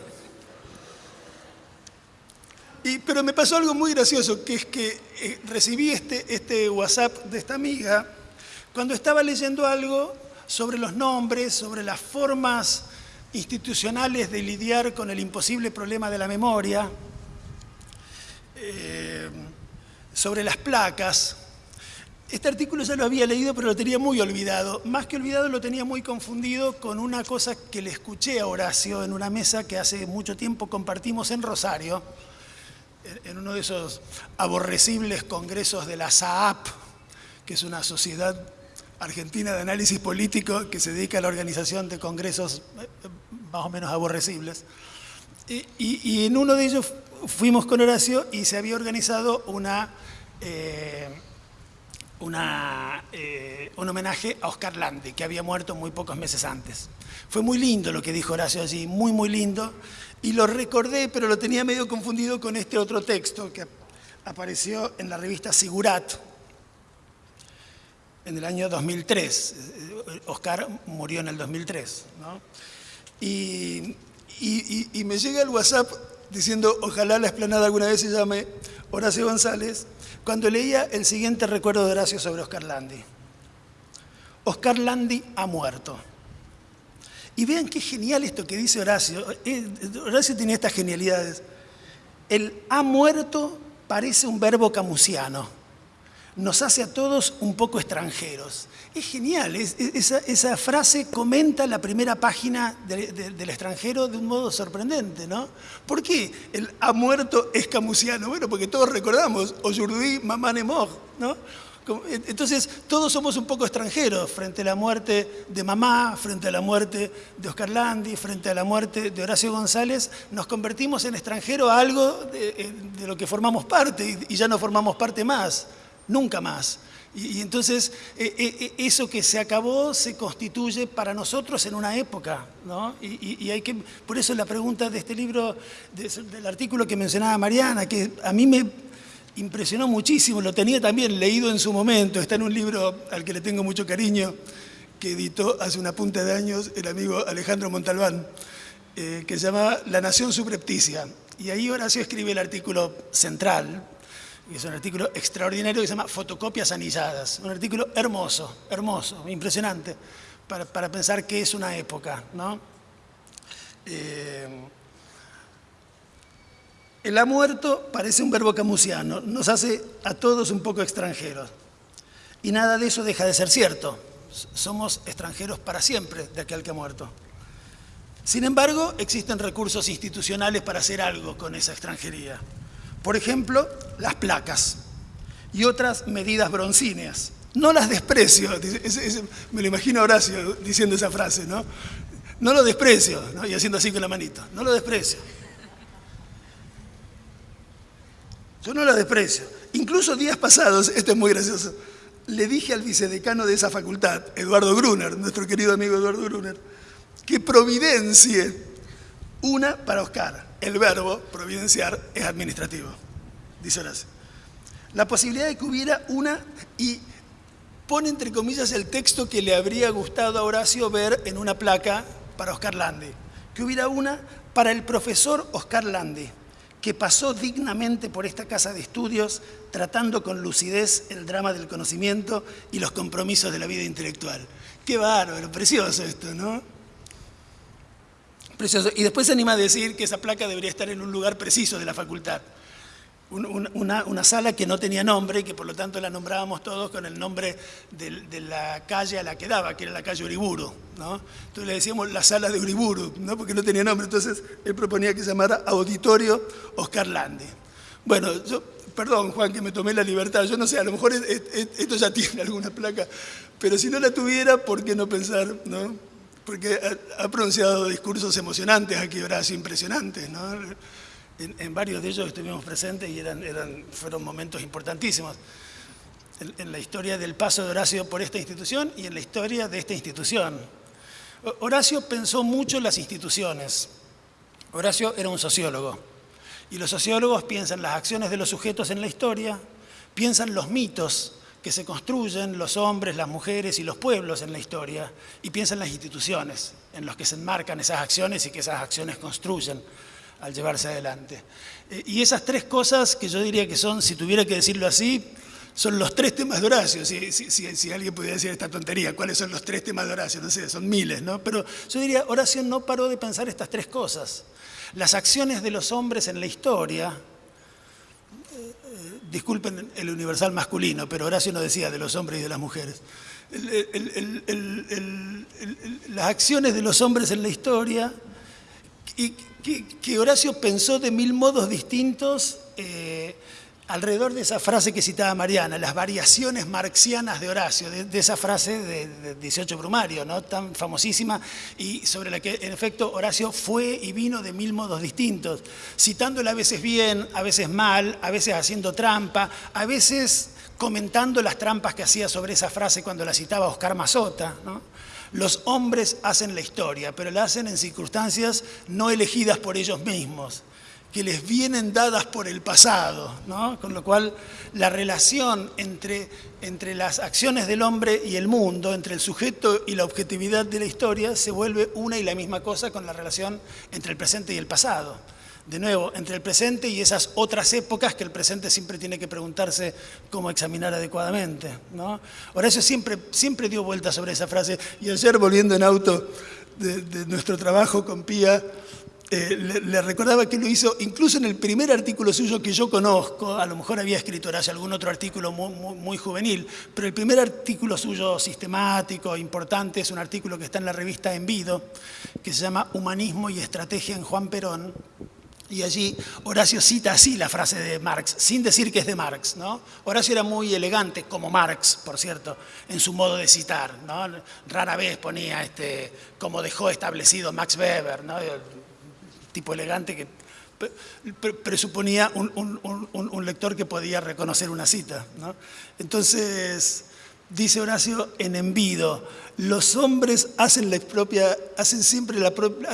Pero me pasó algo muy gracioso, que es que eh, recibí este, este WhatsApp de esta amiga cuando estaba leyendo algo sobre los nombres, sobre las formas institucionales de lidiar con el imposible problema de la memoria, eh, sobre las placas, este artículo ya lo había leído, pero lo tenía muy olvidado. Más que olvidado, lo tenía muy confundido con una cosa que le escuché a Horacio en una mesa que hace mucho tiempo compartimos en Rosario, en uno de esos aborrecibles congresos de la SAAP, que es una sociedad argentina de análisis político que se dedica a la organización de congresos eh, más o menos aborrecibles. Y, en uno de ellos fuimos con Horacio y se había organizado una... Eh, eh, un homenaje a Oscar Lande, que había muerto muy pocos meses antes. Fue muy lindo lo que dijo Horacio allí, muy, muy lindo, y lo recordé, pero lo tenía medio confundido con este otro texto que apareció en la revista Sigurat en el año 2003. Oscar murió en el 2003. Y, y me llega el WhatsApp diciendo, ojalá la esplanada alguna vez se llame Horacio González, cuando leía el siguiente recuerdo de Horacio sobre Oscar Landi. Oscar Landi ha muerto. Y vean qué genial esto que dice Horacio. Eh, Horacio tiene estas genialidades. El ha muerto parece un verbo camusiano nos hace a todos un poco extranjeros. Es genial, esa, frase comenta la primera página del extranjero de un modo sorprendente, ¿no? ¿Por qué el ha muerto es camusiano? Bueno, porque todos recordamos, Oyurduy, Mamá Nemog, ¿no? Entonces, todos somos un poco extranjeros frente a la muerte de mamá, frente a la muerte de Oscar Landi, frente a la muerte de Horacio González, nos convertimos en extranjero a algo de, lo que formamos parte y ya no formamos parte más nunca más. Y, entonces eh, eh, eh, eso que se acabó se constituye para nosotros en una época, ¿no? Y, hay que, por eso la pregunta de este libro, del artículo que mencionaba Mariana, que a mí me impresionó muchísimo, lo tenía también leído en su momento, está en un libro al que le tengo mucho cariño, que editó hace una punta de años el amigo Alejandro Montalbán, que se llama La Nación Subrepticia. Y ahí Horacio escribe el artículo central, es un artículo extraordinario que se llama Fotocopias anilladas. Un artículo hermoso, hermoso, impresionante, para, pensar qué es una época. ¿no? Eh, el ha muerto parece un verbo camusiano, nos hace a todos un poco extranjeros. Y nada de eso deja de ser cierto. Somos extranjeros para siempre de aquel que ha muerto. Sin embargo, existen recursos institucionales para hacer algo con esa extranjería. Por ejemplo, las placas y otras medidas broncíneas. No las desprecio, me lo imagino Horacio diciendo esa frase, ¿no? No lo desprecio, y haciendo así con la manito, no lo desprecio. Yo no lo desprecio. Incluso días pasados, esto es muy gracioso, le dije al vicedecano de esa facultad, Eduardo Gruner, nuestro querido amigo Eduardo Gruner, que providencie una para Oscar el verbo providenciar es administrativo, dice Horacio. La posibilidad de que hubiera una, y pone entre comillas el texto que le habría gustado a Horacio ver en una placa para Oscar Lande, que hubiera una para el profesor Oscar Lande, que pasó dignamente por esta casa de estudios tratando con lucidez el drama del conocimiento y los compromisos de la vida intelectual. Qué bárbaro, precioso esto, ¿no? Precioso. Y después se anima a decir que esa placa debería estar en un lugar preciso de la facultad. Una, sala que no tenía nombre y que por lo tanto la nombrábamos todos con el nombre de, la calle a la que daba, que era la calle Uriburu. ¿no? Entonces le decíamos la sala de Uriburu, ¿no? porque no tenía nombre. Entonces él proponía que se llamara Auditorio Oscar Lande. Bueno, yo, perdón Juan que me tomé la libertad, yo no sé, a lo mejor esto ya tiene alguna placa, pero si no la tuviera, ¿por qué no pensar? ¿no? Porque ha, pronunciado discursos emocionantes aquí, Horacio, impresionantes. ¿no? En, varios de ellos estuvimos presentes y eran, eran, fueron momentos importantísimos en, la historia del paso de Horacio por esta institución y en la historia de esta institución. Horacio pensó mucho en las instituciones. Horacio era un sociólogo. Y los sociólogos piensan las acciones de los sujetos en la historia, piensan los mitos que se construyen los hombres, las mujeres y los pueblos en la historia, y piensan las instituciones en las que se enmarcan esas acciones y que esas acciones construyen al llevarse adelante. Eh, y esas tres cosas que yo diría que son, si tuviera que decirlo así, son los tres temas de Horacio, si, si, alguien pudiera decir esta tontería, ¿cuáles son los tres temas de Horacio? No sé, son miles, ¿no? Pero yo diría, Horacio no paró de pensar estas tres cosas. Las acciones de los hombres en la historia, disculpen el universal masculino, pero Horacio no decía de los hombres y de las mujeres. las acciones de los hombres en la historia, y que, Horacio pensó de mil modos distintos eh, alrededor de esa frase que citaba Mariana, las variaciones marxianas de Horacio, de, esa frase de, 18 Brumario, ¿no? tan famosísima, y sobre la que en efecto Horacio fue y vino de mil modos distintos, citándola a veces bien, a veces mal, a veces haciendo trampa, a veces comentando las trampas que hacía sobre esa frase cuando la citaba Oscar Mazota. Los hombres hacen la historia, pero la hacen en circunstancias no elegidas por ellos mismos que les vienen dadas por el pasado, ¿no? con lo cual la relación entre, entre las acciones del hombre y el mundo, entre el sujeto y la objetividad de la historia, se vuelve una y la misma cosa con la relación entre el presente y el pasado. De nuevo, entre el presente y esas otras épocas que el presente siempre tiene que preguntarse cómo examinar adecuadamente. ¿no? Horacio siempre, siempre dio vueltas sobre esa frase y ayer volviendo en auto de, de nuestro trabajo con Pía, eh, le, recordaba que lo hizo incluso en el primer artículo suyo que yo conozco, a lo mejor había escrito hace algún otro artículo muy, juvenil, pero el primer artículo suyo sistemático, importante, es un artículo que está en la revista Envido, que se llama Humanismo y Estrategia en Juan Perón, y allí Horacio cita así la frase de Marx, sin decir que es de Marx. ¿no? Horacio era muy elegante, como Marx, por cierto, en su modo de citar. ¿no? Rara vez ponía, este, como dejó establecido Max Weber, ¿no? Tipo elegante que presuponía un, lector que podía reconocer una cita. Entonces, dice Horacio en Envido, los hombres hacen la propia, hacen siempre la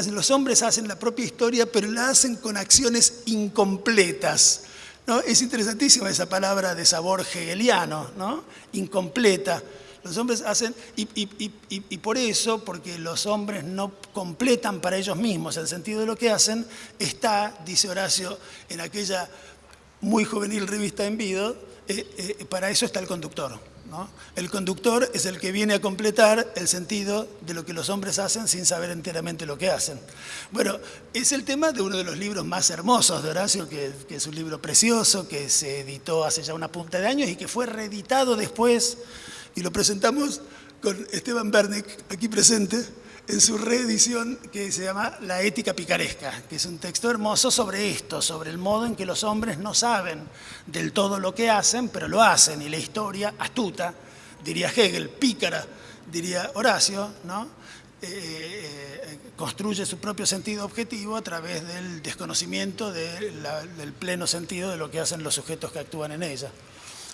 los hombres hacen la propia historia, pero la hacen con acciones incompletas. ¿no? Es interesantísima esa palabra de sabor hegeliano, ¿no? incompleta. Los hombres hacen, y, por eso, porque los hombres no completan para ellos mismos el sentido de lo que hacen, está, dice Horacio, en aquella muy juvenil revista en Vido, eh, eh, para eso está el conductor. El conductor es el que viene a completar el sentido de lo que los hombres hacen sin saber enteramente lo que hacen. Bueno, es el tema de uno de los libros más hermosos de Horacio, que es un libro precioso, que se editó hace ya una punta de años y que fue reeditado después y lo presentamos con Esteban Bernick, aquí presente, en su reedición que se llama La ética picaresca, que es un texto hermoso sobre esto, sobre el modo en que los hombres no saben del todo lo que hacen, pero lo hacen, y la historia, astuta, diría Hegel, pícara, diría Horacio, ¿no? Eh, eh, construye su propio sentido objetivo a través del desconocimiento del pleno sentido de lo que hacen los sujetos que actúan en ella.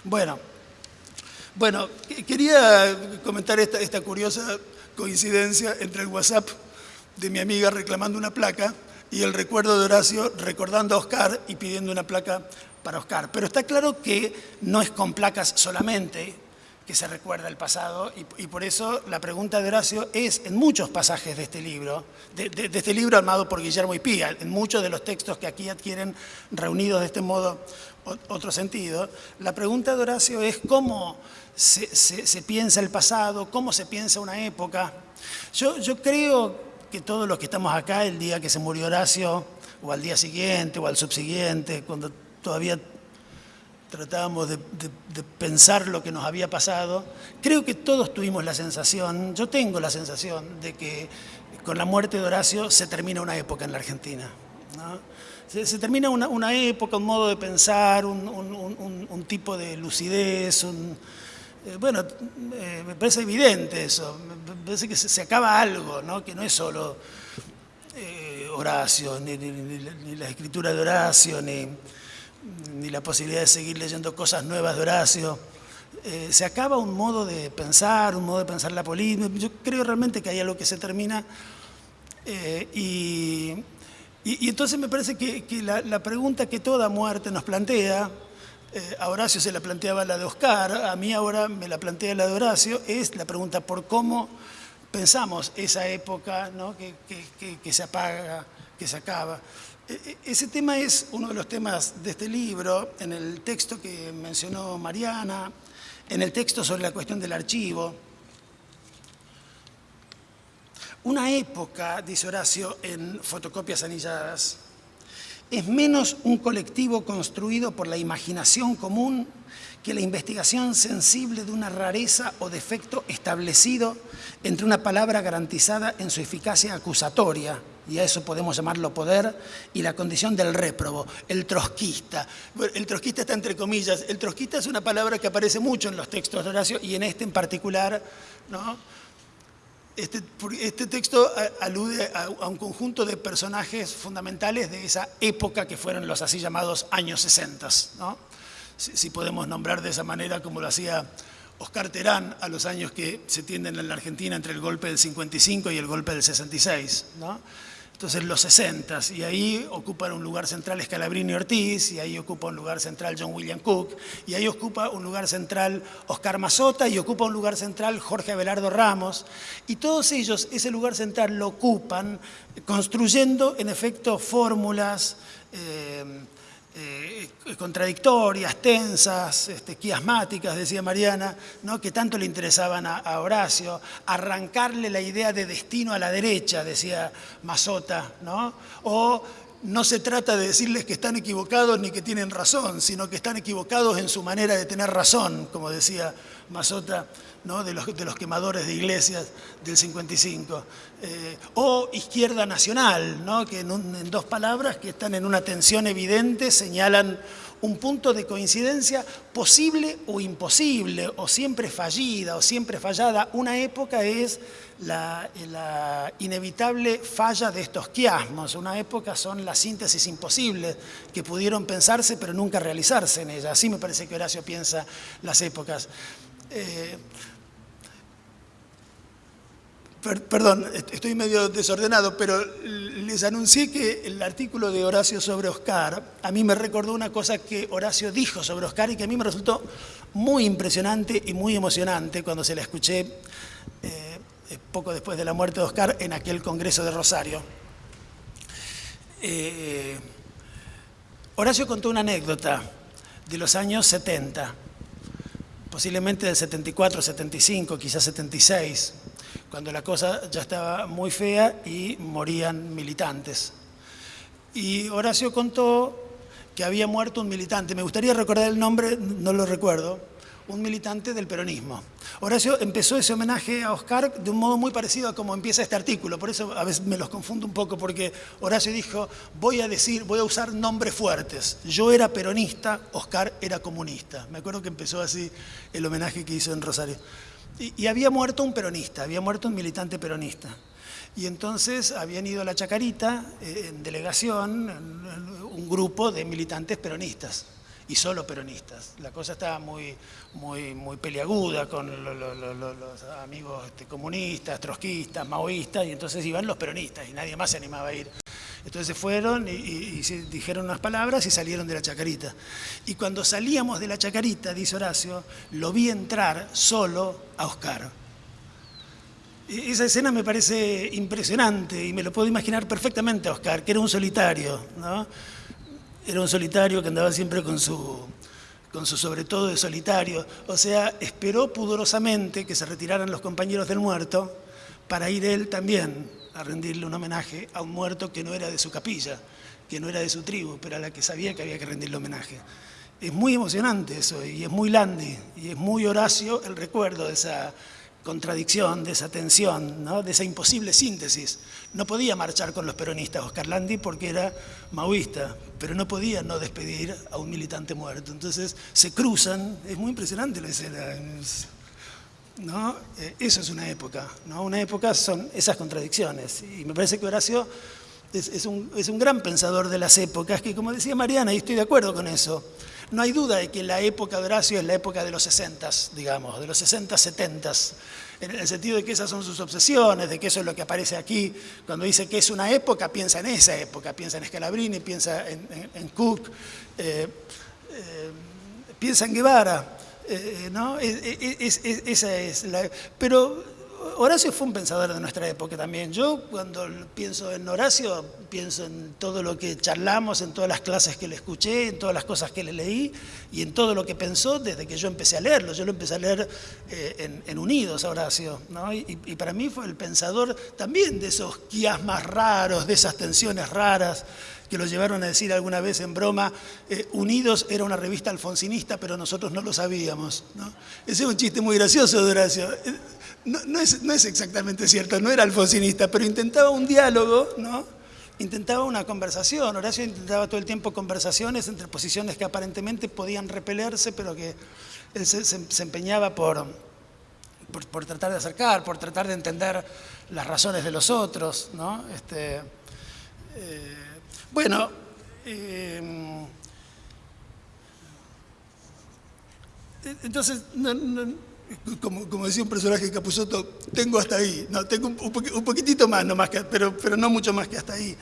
Bueno, bueno, quería comentar esta, curiosa coincidencia entre el WhatsApp de mi amiga reclamando una placa y el recuerdo de Horacio recordando a Oscar y pidiendo una placa para Oscar. Pero está claro que no es con placas solamente que se recuerda el pasado y, por eso la pregunta de Horacio es en muchos pasajes de este libro, de, de- este libro armado por Guillermo y Pía, en muchos de los textos que aquí adquieren reunidos de este modo otro sentido, la pregunta de Horacio es cómo se, se- se piensa el pasado, cómo se piensa una época. Yo, yo creo que todos los que estamos acá el día que se murió Horacio, o al día siguiente, o al subsiguiente, cuando todavía tratábamos de, de- de pensar lo que nos había pasado, creo que todos tuvimos la sensación, yo tengo la sensación de que con la muerte de Horacio se termina una época en la Argentina. ¿no? Se, termina una, época, un modo de pensar, un, un- un- tipo de lucidez, eh, bueno, eh, me parece evidente eso, me parece que se, acaba algo, ¿no? que no es solo eh, Horacio, ni, ni- la- escritura de Horacio, ni, la posibilidad de seguir leyendo cosas nuevas de Horacio. Se acaba un modo de pensar, un modo de pensar la política. Yo creo realmente que hay algo que se termina y, y- entonces me parece que, la, pregunta que toda muerte nos plantea, eh, a Horacio se la planteaba la de Oscar, a mí ahora me la plantea la de Horacio, es la pregunta por cómo pensamos esa época que- que se apaga, que se acaba. E- e- Ese tema es uno de los temas de este libro, en el texto que mencionó Mariana, en el texto sobre la cuestión del archivo. Una época, dice Horacio en Fotocopias Anilladas, es menos un colectivo construido por la imaginación común que la investigación sensible de una rareza o defecto establecido entre una palabra garantizada en su eficacia acusatoria, y a eso podemos llamarlo poder, y la condición del réprobo, el trotskista. El trotskista está entre comillas. El trotskista es una palabra que aparece mucho en los textos de Horacio y en este en particular, ¿no? Este, este texto a- alude a, a un conjunto de personajes fundamentales de esa época que fueron los así llamados años 60, ¿no? Si, si podemos nombrar de esa manera como lo hacía Oscar Terán a los años que se tienden en la Argentina entre el golpe del 55 y el golpe del 66, ¿no? Entonces los 60 y ahí ocupan un lugar central Scalabrini Ortiz, y ahí ocupa un lugar central John William Cook, y ahí ocupa un lugar central Oscar Mazota, y ocupa un lugar central Jorge Abelardo Ramos, y todos ellos ese lugar central lo ocupan construyendo en efecto fórmulas eh, eh, contradictorias, tensas, este, quiasmáticas, decía Mariana, ¿no? que tanto le interesaban a, Horacio, arrancarle la idea de destino a la derecha, decía Mazota, ¿no? o no se trata de decirles que están equivocados ni que tienen razón, sino que están equivocados en su manera de tener razón, como decía Mazota, ¿no? de, los, de los quemadores de iglesias del 55. Eh, o izquierda nacional, ¿no? que en, dos palabras que están en una tensión evidente señalan un punto de coincidencia posible o imposible, o siempre fallida o siempre fallada. Una época es la, la inevitable falla de estos quiasmos, una época son las síntesis imposibles que pudieron pensarse pero nunca realizarse en ella. Así me parece que Horacio piensa las épocas. Eh, Per- perdón, est- estoy medio desordenado, pero les anuncié que el artículo de Horacio sobre Oscar a mí me recordó una cosa que Horacio dijo sobre Oscar y que a mí me resultó muy impresionante y muy emocionante cuando se la escuché eh, eh, poco después de la muerte de Oscar en aquel Congreso de Rosario. Horacio contó una anécdota de los años 70, posiblemente del 74, 75, quizás 76, cuando la cosa ya estaba muy fea y morían militantes. Y Horacio contó que había muerto un militante, me gustaría recordar el nombre, no lo recuerdo, un militante del peronismo. Horacio empezó ese homenaje a Oscar de un modo muy parecido a como empieza este artículo, por eso a veces me los confundo un poco, porque Horacio dijo, voy a decir, voy a usar nombres fuertes. Yo era peronista, Oscar era comunista. Me acuerdo que empezó así el homenaje que hizo en Rosario. Y, había muerto un peronista, había muerto un militante peronista. Y entonces habían ido a la Chacarita eh, en delegación, un grupo de militantes peronistas y solo peronistas. La cosa estaba muy, muy, muy peliaguda con lo- lo- lo- lo- los amigos este, comunistas, trotskistas, maoístas, y entonces iban los peronistas y nadie más se animaba a ir. Entonces se fueron y, y, dijeron unas palabras y salieron de la chacarita. Y cuando salíamos de la chacarita, dice Horacio, lo vi entrar solo a Oscar. Esa escena me parece impresionante y me lo puedo imaginar perfectamente a Oscar, que era un solitario, ¿no? Era un solitario que andaba siempre con su, con su sobre todo de solitario. O sea, esperó pudorosamente que se retiraran los compañeros del muerto para ir él también a rendirle un homenaje a un muerto que no era de su capilla, que no era de su tribu, pero a la que sabía que había que rendirle homenaje. Es muy emocionante eso y es muy Landi y es muy Horacio el recuerdo de esa contradicción, de esa tensión, ¿no? de esa imposible síntesis. No podía marchar con los peronistas Oscar Landi porque era maoísta, pero no podía no despedir a un militante muerto. Entonces se cruzan, es muy impresionante la escena. ¿no? Eh, eso es una época, ¿no? una época son esas contradicciones. Y me parece que Horacio es, un, es un gran pensador de las épocas, que como decía Mariana, y estoy de acuerdo con eso, no hay duda de que la época de Horacio es la época de los 60, digamos, de los 60, 70, en el sentido de que esas son sus obsesiones, de que eso es lo que aparece aquí. Cuando dice que es una época, piensa en esa época, piensa en Scalabrini, piensa en, Cook, eh, eh, piensa en Guevara. Eh, ¿no? esa es la, pero Horacio fue un pensador de nuestra época también. Yo cuando pienso en Horacio, pienso en todo lo que charlamos, en todas las clases que le escuché, en todas las cosas que le leí y en todo lo que pensó desde que yo empecé a leerlo. Yo lo empecé a leer eh, en, Unidos a Horacio. Y, para mí fue el pensador también de esos quiasmas raros, de esas tensiones raras que lo llevaron a decir alguna vez en broma, eh, Unidos era una revista alfonsinista, pero nosotros no lo sabíamos. Ese es un chiste muy gracioso Horacio no, es, exactamente cierto, no era alfonsinista, pero intentaba un diálogo, ¿no? intentaba una conversación. Horacio intentaba todo el tiempo conversaciones entre posiciones que aparentemente podían repelerse, pero que él se, empeñaba por, por, tratar de acercar, por tratar de entender las razones de los otros. ¿no? Este, eh, bueno, eh, entonces, como, decía un personaje de Capusotto, tengo hasta ahí, no, tengo un, poquitito más, no más que, pero, pero no mucho más que hasta ahí.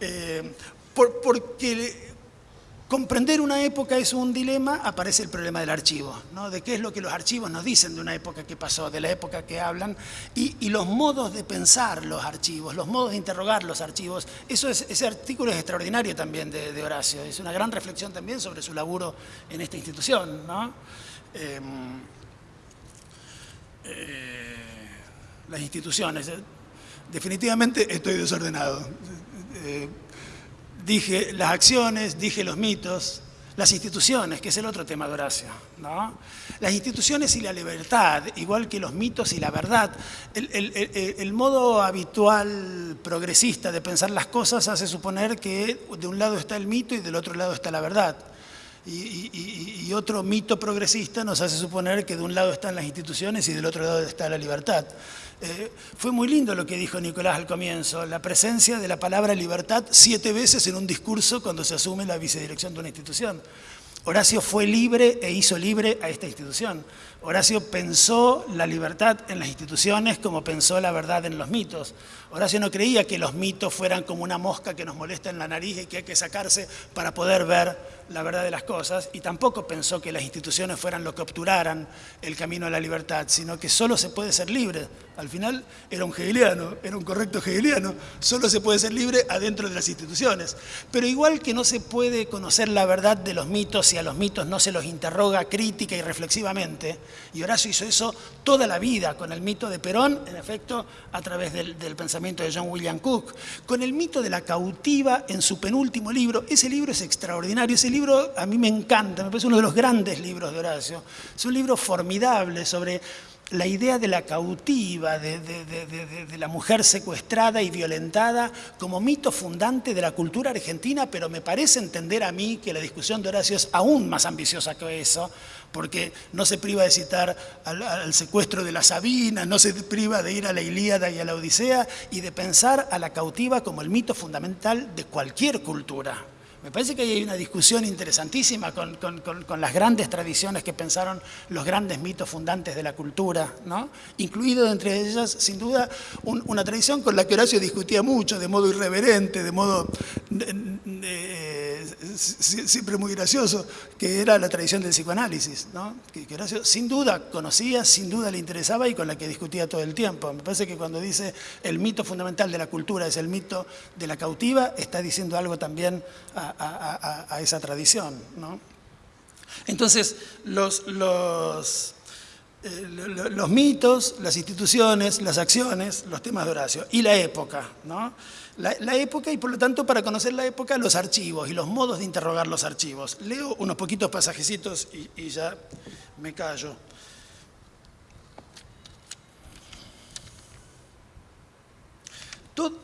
Eh, porque comprender una época es un dilema, aparece el problema del archivo, ¿no? de qué es lo que los archivos nos dicen de una época que pasó, de la época que hablan, y, los modos de pensar los archivos, los modos de interrogar los archivos. Eso es, ese artículo es extraordinario también de, Horacio, es una gran reflexión también sobre su laburo en esta institución. ¿no? Eh, eh, las instituciones. Definitivamente estoy desordenado. Eh, dije las acciones, dije los mitos, las instituciones, que es el otro tema de Horacio. ¿no? Las instituciones y la libertad, igual que los mitos y la verdad. el, modo habitual progresista de pensar las cosas hace suponer que de un lado está el mito y del otro lado está la verdad y, otro mito progresista nos hace suponer que de un lado están las instituciones y del otro lado está la libertad. Eh, fue muy lindo lo que dijo Nicolás al comienzo, la presencia de la palabra libertad siete veces en un discurso cuando se asume la vicedirección de una institución. Horacio fue libre e hizo libre a esta institución. Horacio pensó la libertad en las instituciones como pensó la verdad en los mitos. Horacio no creía que los mitos fueran como una mosca que nos molesta en la nariz y que hay que sacarse para poder ver la verdad de las cosas, y tampoco pensó que las instituciones fueran lo que obturaran el camino a la libertad, sino que solo se puede ser libre. Al final era un hegeliano, era un correcto hegeliano, solo se puede ser libre adentro de las instituciones. Pero igual que no se puede conocer la verdad de los mitos y a los mitos no se los interroga crítica y reflexivamente, y Horacio hizo eso toda la vida con el mito de Perón, en efecto, a través del, pensamiento de John William Cook, con el mito de la cautiva en su penúltimo libro. Ese libro es extraordinario, ese libro a mí me encanta, me parece uno de los grandes libros de Horacio. Es un libro formidable sobre la idea de la cautiva, de, la mujer secuestrada y violentada como mito fundante de la cultura argentina, pero me parece entender a mí que la discusión de Horacio es aún más ambiciosa que eso, porque no se priva de citar al, secuestro de la Sabina, no se priva de ir a la Ilíada y a la Odisea y de pensar a la cautiva como el mito fundamental de cualquier cultura Me parece que hay una discusión interesantísima con, con, con, las grandes tradiciones que pensaron los grandes mitos fundantes de la cultura, ¿no? incluido entre ellas, sin duda, un, una tradición con la que Horacio discutía mucho, de modo irreverente, de modo eh, siempre muy gracioso, que era la tradición del psicoanálisis, ¿no? que, que Horacio sin duda conocía, sin duda le interesaba y con la que discutía todo el tiempo. Me parece que cuando dice el mito fundamental de la cultura es el mito de la cautiva, está diciendo algo también a, a, esa tradición. ¿no? Entonces, los, los, eh, los, mitos, las instituciones, las acciones, los temas de Horacio y la época. ¿no? La, época y por lo tanto para conocer la época los archivos y los modos de interrogar los archivos. Leo unos poquitos pasajecitos y, y ya me callo.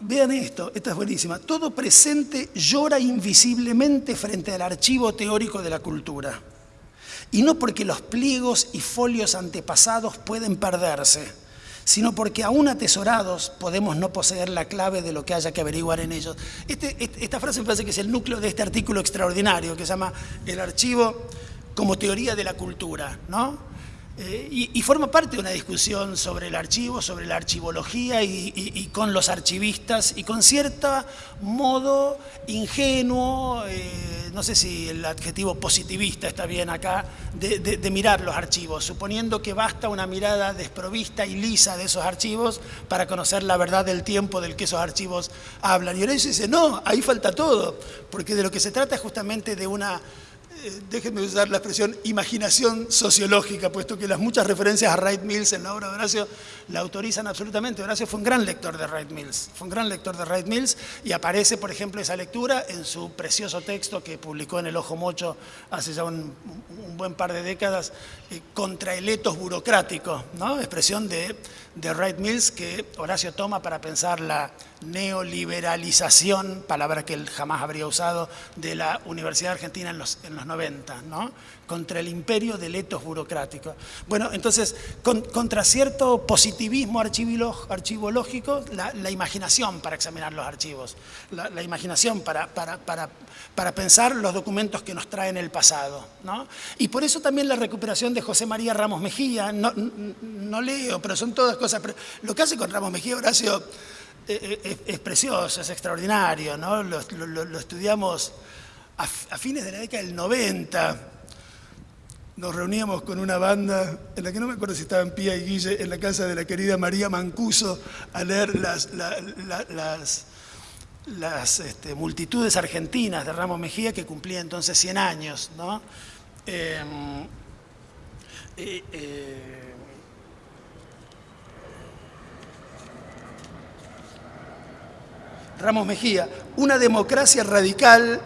Vean esto, esta es buenísima. Todo presente llora invisiblemente frente al archivo teórico de la cultura. Y no porque los pliegos y folios antepasados pueden perderse, sino porque aún atesorados podemos no poseer la clave de lo que haya que averiguar en ellos. Este, este, esta frase me parece que es el núcleo de este artículo extraordinario que se llama El archivo como teoría de la cultura, ¿no? Eh, y, forma parte de una discusión sobre el archivo, sobre la archivología y, con los archivistas y con cierto modo ingenuo, eh, no sé si el adjetivo positivista está bien acá, de, mirar los archivos, suponiendo que basta una mirada desprovista y lisa de esos archivos para conocer la verdad del tiempo del que esos archivos hablan. Y ahora dice, no, ahí falta todo, porque de lo que se trata es justamente de una déjenme usar la expresión imaginación sociológica, puesto que las muchas referencias a Wright Mills en la obra de Horacio la autorizan absolutamente. Horacio fue un gran lector de Wright Mills, fue un gran lector de Wright Mills y aparece, por ejemplo, esa lectura en su precioso texto que publicó en El Ojo Mocho hace ya un, buen par de décadas, eh, contra el etos burocrático, ¿no? expresión de, de Wright Mills que Horacio toma para pensar la neoliberalización, palabra que él jamás habría usado, de la Universidad Argentina en los, en los 90, ¿no? Contra el imperio del etos burocrático. Bueno, entonces, contra cierto positivismo archivológico, la, imaginación para examinar los archivos, la, imaginación para, pensar los documentos que nos traen el pasado. ¿no? Y por eso también la recuperación de José María Ramos Mejía, no, leo, pero son todas cosas... Lo que hace con Ramos Mejía, Horacio eh, eh, es, precioso, es extraordinario, ¿no? lo, estudiamos a, fines de la década del 90. Nos reuníamos con una banda, en la que no me acuerdo si estaban Pía y Guille, en la casa de la querida María Mancuso, a leer las, las, este, multitudes argentinas de Ramos Mejía, que cumplía entonces 100 años. ¿no? Em, eh, Ramos Mejía, una democracia radical,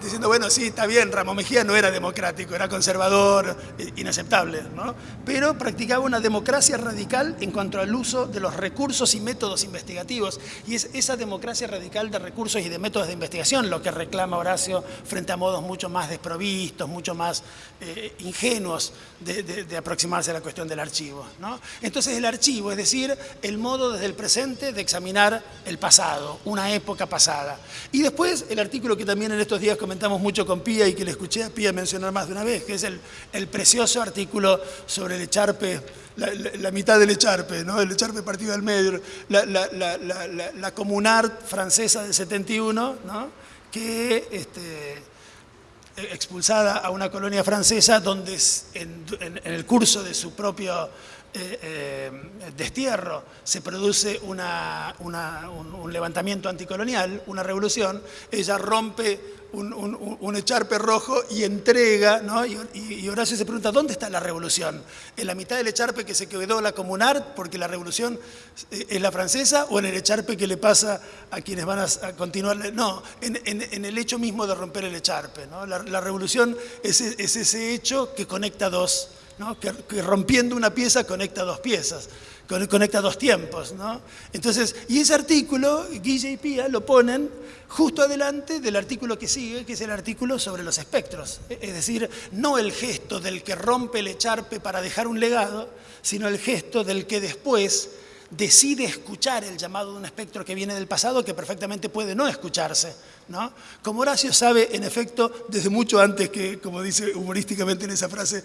diciendo, bueno, sí, está bien, Ramos Mejía no era democrático, era conservador, inaceptable, ¿no? pero practicaba una democracia radical en cuanto al uso de los recursos y métodos investigativos, y es esa democracia radical de recursos y de métodos de investigación lo que reclama Horacio frente a modos mucho más desprovistos, mucho más eh, ingenuos de, aproximarse a la cuestión del archivo. Entonces el archivo, es decir, el modo desde el presente de examinar el pasado, una época pasada. Y después el artículo que también en estos días comentamos mucho con Pía y que le escuché a Pía mencionar más de una vez, que es el, el precioso artículo sobre el echarpe, la, mitad del echarpe, ¿no? el echarpe partido al medio, la, la comunar francesa del 71, ¿no? que este, expulsada a una colonia francesa donde en, en, el curso de su propio eh, eh, destierro, se produce una, un, levantamiento anticolonial, una revolución, ella rompe un, echarpe rojo y entrega, ¿no? y, Horacio se pregunta, ¿dónde está la revolución? ¿En la mitad del echarpe que se quedó la comunar porque la revolución eh, es la francesa o en el echarpe que le pasa a quienes van a, continuar? No, en, el hecho mismo de romper el echarpe. ¿no? La, revolución es, es ese hecho que conecta dos que, rompiendo una pieza conecta dos piezas, conecta dos tiempos. Entonces, y ese artículo, Guille y Pía lo ponen justo adelante del artículo que sigue, que es el artículo sobre los espectros. Es decir, no el gesto del que rompe el echarpe para dejar un legado, sino el gesto del que después decide escuchar el llamado de un espectro que viene del pasado que perfectamente puede no escucharse. ¿no? Como Horacio sabe, en efecto, desde mucho antes que, como dice humorísticamente en esa frase,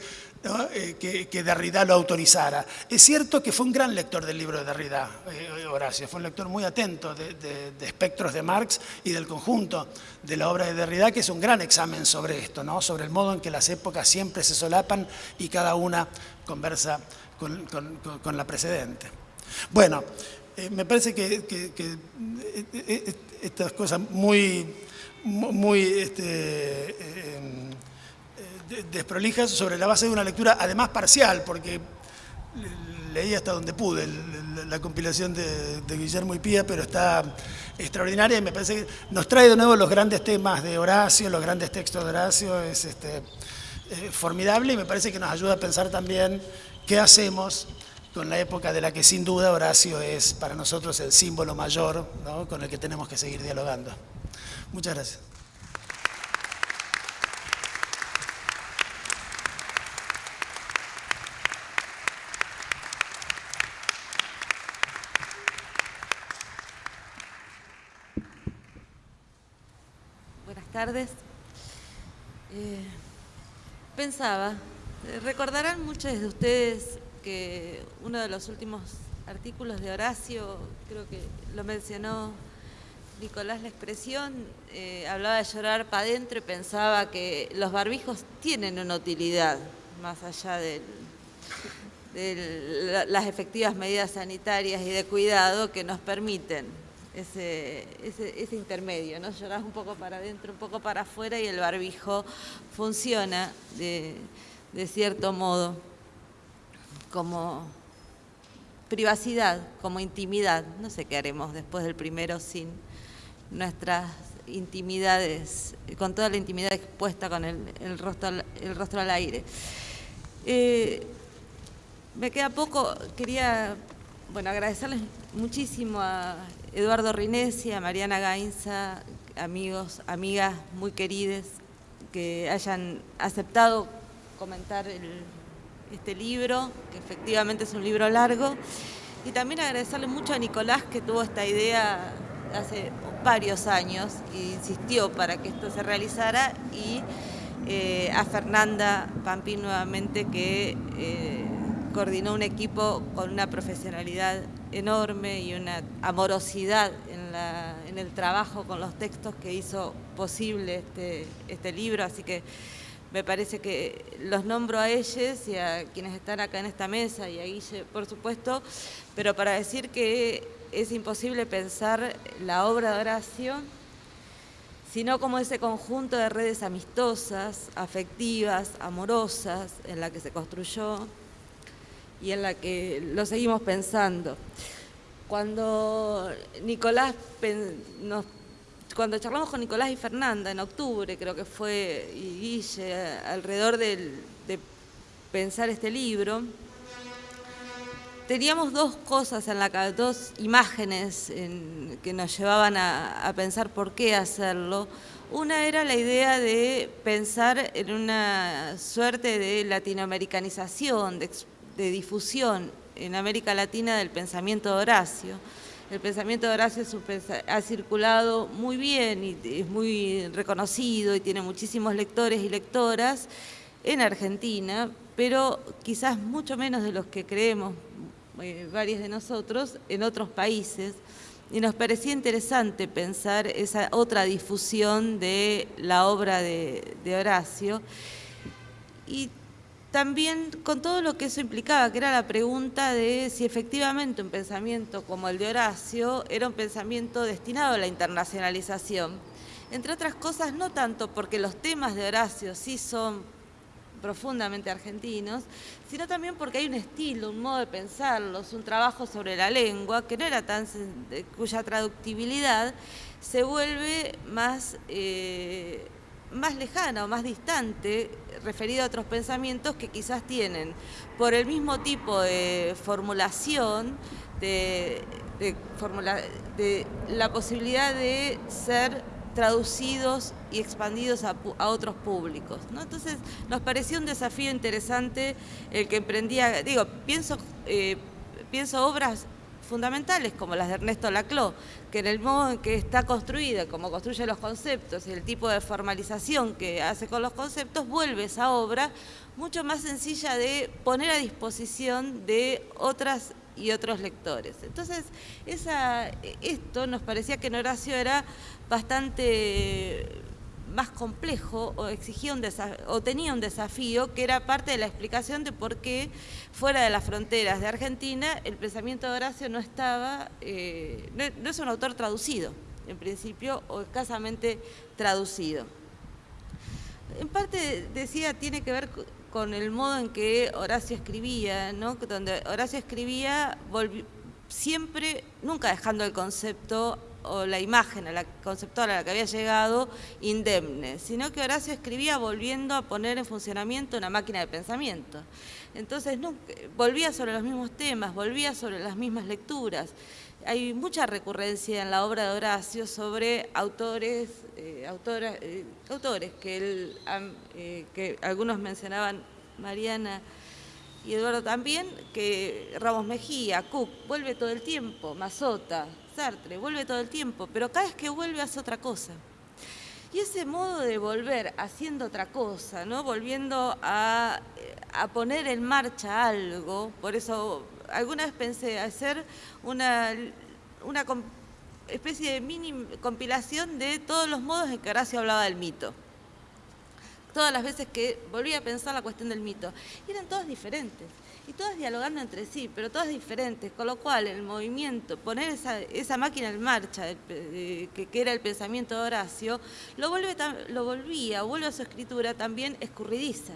eh, que, Derrida lo autorizara. Es cierto que fue un gran lector del libro de Derrida, eh, Horacio, fue un lector muy atento de, de, espectros de Marx y del conjunto de la obra de Derrida, que es un gran examen sobre esto, ¿no? sobre el modo en que las épocas siempre se solapan y cada una conversa con, la precedente. Bueno, eh, me parece que, estas cosas muy, muy este, desprolijas sobre la base de una lectura además parcial, porque leí hasta donde pude la compilación de, Guillermo y Pía, pero está extraordinaria y me parece que nos trae de nuevo los grandes temas de Horacio, los grandes textos de Horacio, es este, eh, formidable y me parece que nos ayuda a pensar también qué hacemos con la época de la que sin duda Horacio es para nosotros el símbolo mayor con el que tenemos que seguir dialogando. Muchas gracias. Buenas tardes. Eh, pensaba, recordarán muchos de ustedes que uno de los últimos artículos de Horacio, creo que lo mencionó Nicolás la expresión, eh, hablaba de llorar para adentro y pensaba que los barbijos tienen una utilidad, más allá de las efectivas medidas sanitarias y de cuidado que nos permiten ese, ese, intermedio, ¿no? Llorás un poco para adentro, un poco para afuera y el barbijo funciona de cierto modo como privacidad, como intimidad. No sé qué haremos después del primero sin nuestras intimidades, con toda la intimidad expuesta con el, rostro, el rostro al aire. Eh, me queda poco, quería bueno, agradecerles muchísimo a Eduardo Rinesi, a Mariana Gainza, amigos, amigas muy queridas, que hayan aceptado comentar el, este libro, que efectivamente es un libro largo. Y también agradecerle mucho a Nicolás que tuvo esta idea hace varios años e insistió para que esto se realizara y eh, a Fernanda Pampín nuevamente que eh, coordinó un equipo con una profesionalidad enorme y una amorosidad en, en, el trabajo con los textos que hizo posible este, este libro, así que me parece que los nombro a ellos y a quienes están acá en esta mesa y a Guille, por supuesto, pero para decir que es imposible pensar la obra de Horacio sino como ese conjunto de redes amistosas, afectivas, amorosas, en la que se construyó y en la que lo seguimos pensando. Cuando Nicolás nos cuando charlamos con Nicolás y Fernanda en octubre, creo que fue, y Guille, alrededor de pensar este libro, teníamos dos cosas en la dos imágenes que nos llevaban a, pensar por qué hacerlo. Una era la idea de pensar en una suerte de latinoamericanización, de, de difusión en América Latina del pensamiento de Horacio el pensamiento de Horacio ha circulado muy bien y es muy reconocido y tiene muchísimos lectores y lectoras en Argentina, pero quizás mucho menos de los que creemos eh, varios de nosotros en otros países. Y nos parecía interesante pensar esa otra difusión de la obra de, Horacio. Y también con todo lo que eso implicaba, que era la pregunta de si efectivamente un pensamiento como el de Horacio era un pensamiento destinado a la internacionalización. Entre otras cosas, no tanto porque los temas de Horacio sí son profundamente argentinos, sino también porque hay un estilo, un modo de pensarlos, un trabajo sobre la lengua que no era tan cuya traductibilidad se vuelve más eh, más lejana o más distante referido a otros pensamientos que quizás tienen por el mismo tipo de formulación, de, la posibilidad de ser traducidos y expandidos a, otros públicos. Entonces nos pareció un desafío interesante el que emprendía, digo, pienso, eh, pienso obras fundamentales, como las de Ernesto Laclau, que en el modo en que está construida, como construye los conceptos y el tipo de formalización que hace con los conceptos, vuelve esa obra mucho más sencilla de poner a disposición de otras y otros lectores. Entonces, esto nos parecía que en Horacio era bastante más complejo o exigía un o tenía un desafío que era parte de la explicación de por qué fuera de las fronteras de Argentina el pensamiento de Horacio no estaba, eh, no, es un autor traducido, en principio, o escasamente traducido. En parte, decía, tiene que ver con el modo en que Horacio escribía, ¿no? donde Horacio escribía siempre, nunca dejando el concepto o la imagen la conceptual a la que había llegado indemne, sino que Horacio escribía volviendo a poner en funcionamiento una máquina de pensamiento. Entonces volvía sobre los mismos temas, volvía sobre las mismas lecturas. Hay mucha recurrencia en la obra de Horacio sobre autores, eh, eh, autores eh, que algunos mencionaban, Mariana, y Eduardo también, que Ramos Mejía, Cook, vuelve todo el tiempo, Mazota, Sartre, vuelve todo el tiempo, pero cada vez que vuelve hace otra cosa. Y ese modo de volver haciendo otra cosa, ¿no? volviendo a, poner en marcha algo, por eso alguna vez pensé hacer una, una especie de mini compilación de todos los modos en que Horacio hablaba del mito todas las veces que volví a pensar la cuestión del mito. Eran todas diferentes, y todas dialogando entre sí, pero todas diferentes, con lo cual el movimiento, poner esa, máquina en marcha, que, que, era el pensamiento de Horacio, lo, vuelve, lo volvía, vuelve a su escritura también escurridiza.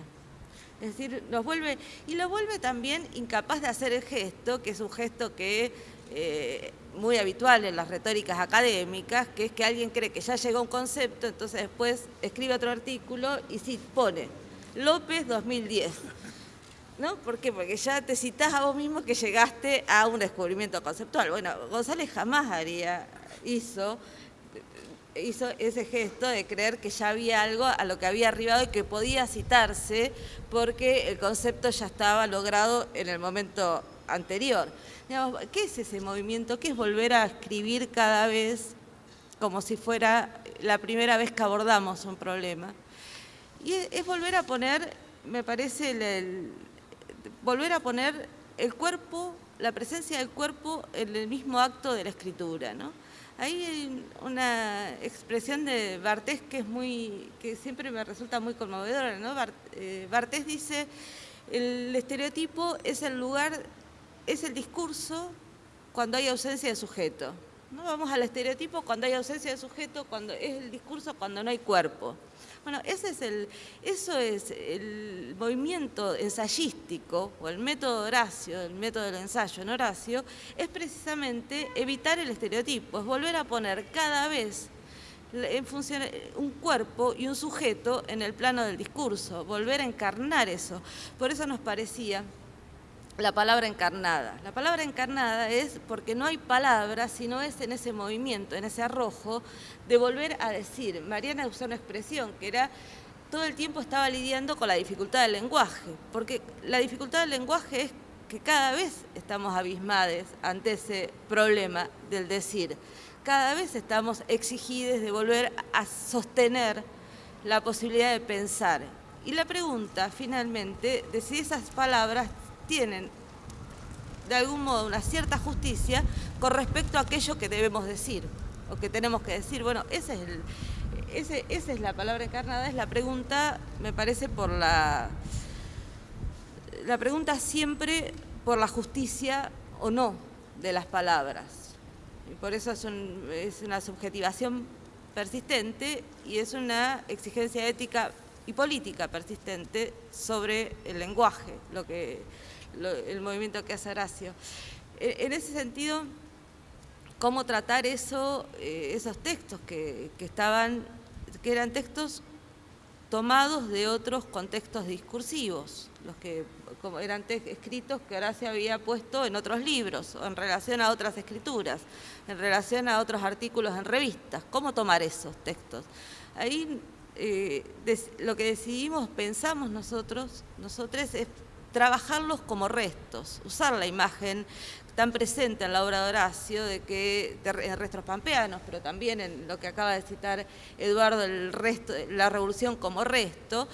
Es decir, nos vuelve, y lo vuelve también incapaz de hacer el gesto, que es un gesto que eh, muy habitual en las retóricas académicas, que es que alguien cree que ya llegó un concepto, entonces después escribe otro artículo y sí pone López 2010. ¿No? ¿Por qué? Porque ya te citas a vos mismo que llegaste a un descubrimiento conceptual. Bueno, González jamás haría, hizo, hizo ese gesto de creer que ya había algo a lo que había arribado y que podía citarse porque el concepto ya estaba logrado en el momento anterior. ¿Qué es ese movimiento? ¿Qué es volver a escribir cada vez como si fuera la primera vez que abordamos un problema? Y es, volver a poner, me parece, volver a poner el cuerpo, la presencia del cuerpo en el mismo acto de la escritura. ¿no? Hay una expresión de Bartés que, es muy, que siempre me resulta muy conmovedora. ¿no? Eh, Bartés dice, el estereotipo es el lugar es el discurso cuando hay ausencia de sujeto. ¿no? Vamos al estereotipo cuando hay ausencia de sujeto, cuando es el discurso cuando no hay cuerpo. Bueno, ese es el, eso es el movimiento ensayístico, o el método Horacio, el método del ensayo en Horacio, es precisamente evitar el estereotipo, es volver a poner cada vez en función, un cuerpo y un sujeto en el plano del discurso, volver a encarnar eso. Por eso nos parecía la palabra encarnada. La palabra encarnada es porque no hay palabra, sino es en ese movimiento, en ese arrojo de volver a decir. Mariana usó una expresión que era todo el tiempo estaba lidiando con la dificultad del lenguaje, porque la dificultad del lenguaje es que cada vez estamos abismades ante ese problema del decir. Cada vez estamos exigidos de volver a sostener la posibilidad de pensar. Y la pregunta, finalmente, de si esas palabras tienen de algún modo una cierta justicia con respecto a aquello que debemos decir o que tenemos que decir. Bueno, esa es la palabra encarnada, es la pregunta, me parece, por la, la pregunta siempre por la justicia o no de las palabras. Y por eso es, es una subjetivación persistente y es una exigencia ética y política persistente sobre el lenguaje, lo que el movimiento que hace Horacio. En ese sentido, cómo tratar eso, eh, esos textos que, estaban, que eran textos tomados de otros contextos discursivos, los que eran escritos que Horacio había puesto en otros libros, o en relación a otras escrituras, en relación a otros artículos en revistas. ¿Cómo tomar esos textos? Ahí eh, lo que decidimos, pensamos nosotros, nosotros es trabajarlos como restos, usar la imagen tan presente en la obra de Horacio, de que en restos pampeanos, pero también en lo que acaba de citar Eduardo, el resto, la revolución como resto,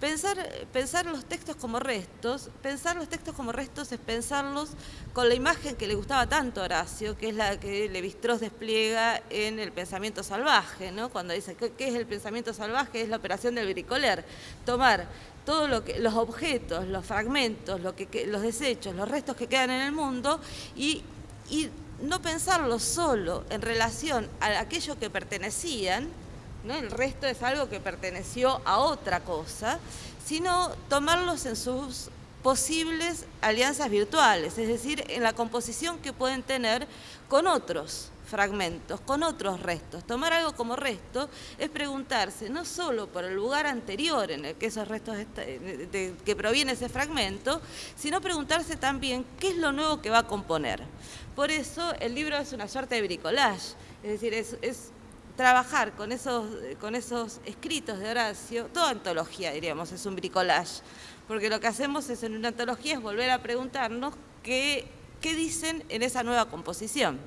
Pensar, pensar, los textos como restos, pensar los textos como restos es pensarlos con la imagen que le gustaba tanto a Horacio, que es la que Levi-Strauss despliega en El pensamiento salvaje, ¿no? cuando dice, ¿qué, es el pensamiento salvaje? Es la operación del bricoler, tomar todos lo los objetos, los fragmentos, los desechos, los restos que quedan en el mundo y, no pensarlos solo en relación a aquello que pertenecían, el resto es algo que perteneció a otra cosa, sino tomarlos en sus posibles alianzas virtuales, es decir, en la composición que pueden tener con otros fragmentos, con otros restos. Tomar algo como resto es preguntarse no solo por el lugar anterior en el que esos restos de, que proviene ese fragmento, sino preguntarse también qué es lo nuevo que va a componer. Por eso el libro es una suerte de bricolage, es decir, es trabajar con esos, con esos escritos de Horacio, toda antología diríamos, es un bricolage, porque lo que hacemos es en una antología es volver a preguntarnos qué, qué dicen en esa nueva composición.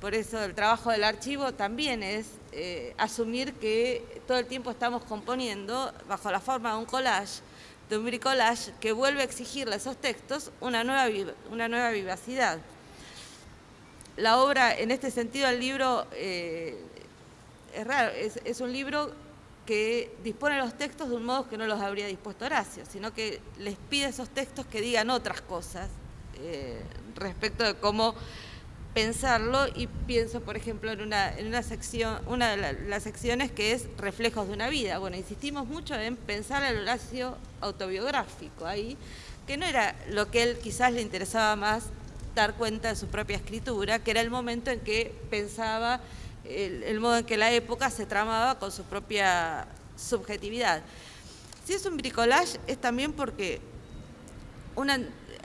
Por eso el trabajo del archivo también es eh, asumir que todo el tiempo estamos componiendo bajo la forma de un collage, de un bricolage que vuelve a exigirle a esos textos una nueva, una nueva vivacidad. La obra, en este sentido, el libro eh, es raro, es, un libro que dispone los textos de un modo que no los habría dispuesto Horacio, sino que les pide esos textos que digan otras cosas eh, respecto de cómo pensarlo y pienso, por ejemplo, en una, en una sección, una de las secciones que es reflejos de una vida. Bueno, insistimos mucho en pensar el Horacio autobiográfico ahí, que no era lo que él quizás le interesaba más dar cuenta de su propia escritura, que era el momento en que pensaba el, modo en que la época se tramaba con su propia subjetividad. Si es un bricolage es también porque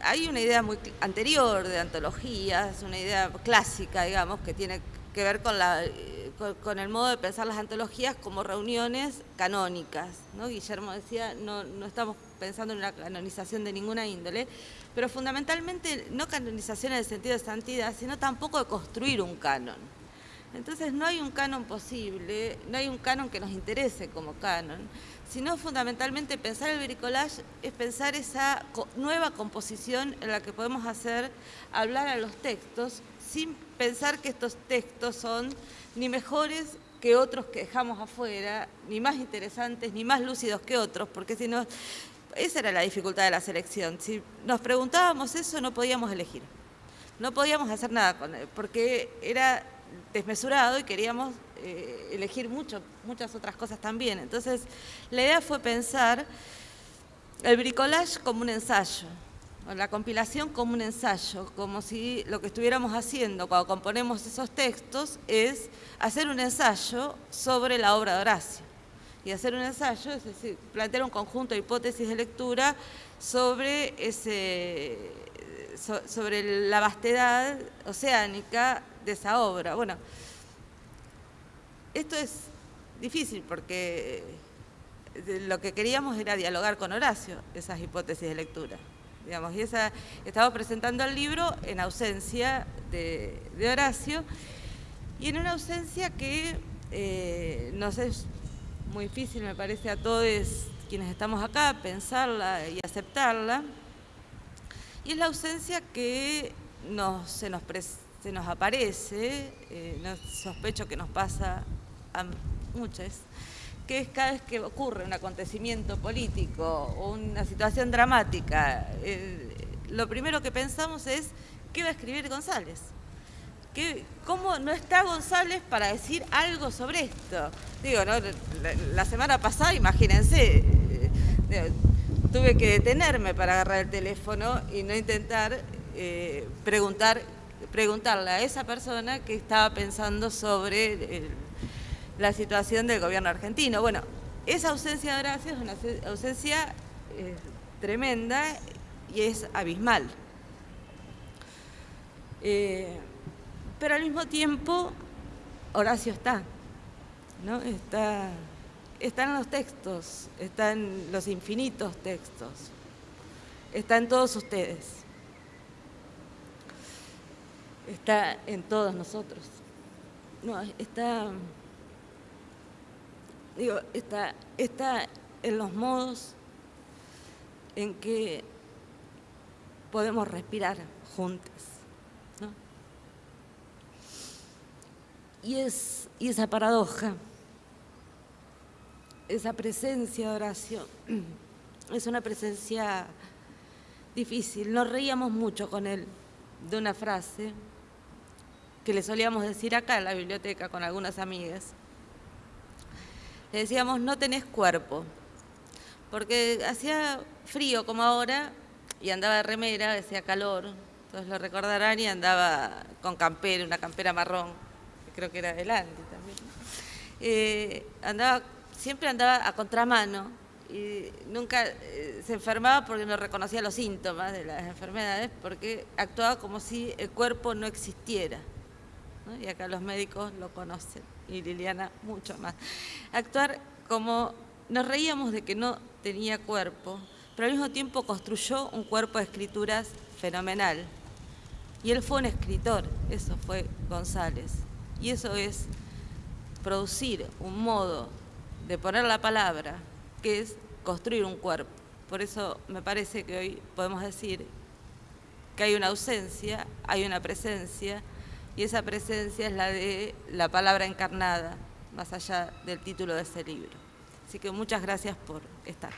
hay una idea muy anterior de antologías, una idea clásica, digamos, que tiene que ver con, el modo de pensar las antologías como reuniones canónicas. Guillermo decía, no, no estamos pensando en una canonización de ninguna índole, pero fundamentalmente no canonización en el sentido de santidad, sino tampoco de construir un canon. Entonces no hay un canon posible, no hay un canon que nos interese como canon, sino fundamentalmente pensar el bricolage es pensar esa nueva composición en la que podemos hacer hablar a los textos sin pensar que estos textos son ni mejores que otros que dejamos afuera, ni más interesantes, ni más lúcidos que otros, porque si no, esa era la dificultad de la selección. Si nos preguntábamos eso, no podíamos elegir. No podíamos hacer nada con él, porque era desmesurado y queríamos eh, elegir mucho, muchas otras cosas también. Entonces, la idea fue pensar el bricolage como un ensayo, la compilación como un ensayo, como si lo que estuviéramos haciendo cuando componemos esos textos es hacer un ensayo sobre la obra de Horacio. Y hacer un ensayo, es decir, plantear un conjunto de hipótesis de lectura sobre, ese, sobre la vastedad oceánica de esa obra. Bueno, esto es difícil porque eh, lo que queríamos era dialogar con Horacio, esas hipótesis de lectura. Digamos, y esa, estamos presentando el libro en ausencia de, Horacio y en una ausencia que eh, nos es muy difícil, me parece, a todos quienes estamos acá, pensarla y aceptarla. Y es la ausencia que se nos aparece, eh, sospecho que nos pasa muchas, que es cada vez que ocurre un acontecimiento político o una situación dramática, eh, lo primero que pensamos es, ¿qué va a escribir González? ¿Cómo no está González para decir algo sobre esto? Digo, la, semana pasada, imagínense, eh, tuve que detenerme para agarrar el teléfono y no intentar preguntar preguntarle a esa persona que estaba pensando sobre eh, la situación del gobierno argentino. Bueno, esa ausencia de Horacio es una ausencia eh, tremenda y es abismal. Eh, pero al mismo tiempo, Horacio está, ¿no? Está, está en los textos, está en los infinitos textos, está en todos ustedes. está en todos nosotros. No, está, digo, está, está en los modos en que podemos respirar juntos. ¿no? Y, es, y esa paradoja, esa presencia de oración, es una presencia difícil. Nos reíamos mucho con él de una frase que le solíamos decir acá en la biblioteca con algunas amigas. Le decíamos, no tenés cuerpo, porque hacía frío como ahora y andaba de remera, decía calor, todos lo recordarán, y andaba con campera, una campera marrón, que creo que era de Landy también. Eh, andaba, siempre andaba a contramano y nunca eh, se enfermaba porque no reconocía los síntomas de las enfermedades, porque actuaba como si el cuerpo no existiera. Y acá los médicos lo conocen, y Liliana mucho más. Actuar como nos reíamos de que no tenía cuerpo, pero al mismo tiempo construyó un cuerpo de escrituras fenomenal. Y él fue un escritor, eso fue González. Y eso es producir un modo de poner la palabra, que es construir un cuerpo. Por eso me parece que hoy podemos decir que hay una ausencia, hay una presencia, y esa presencia es la de la palabra encarnada, más allá del título de ese libro. Así que muchas gracias por estar.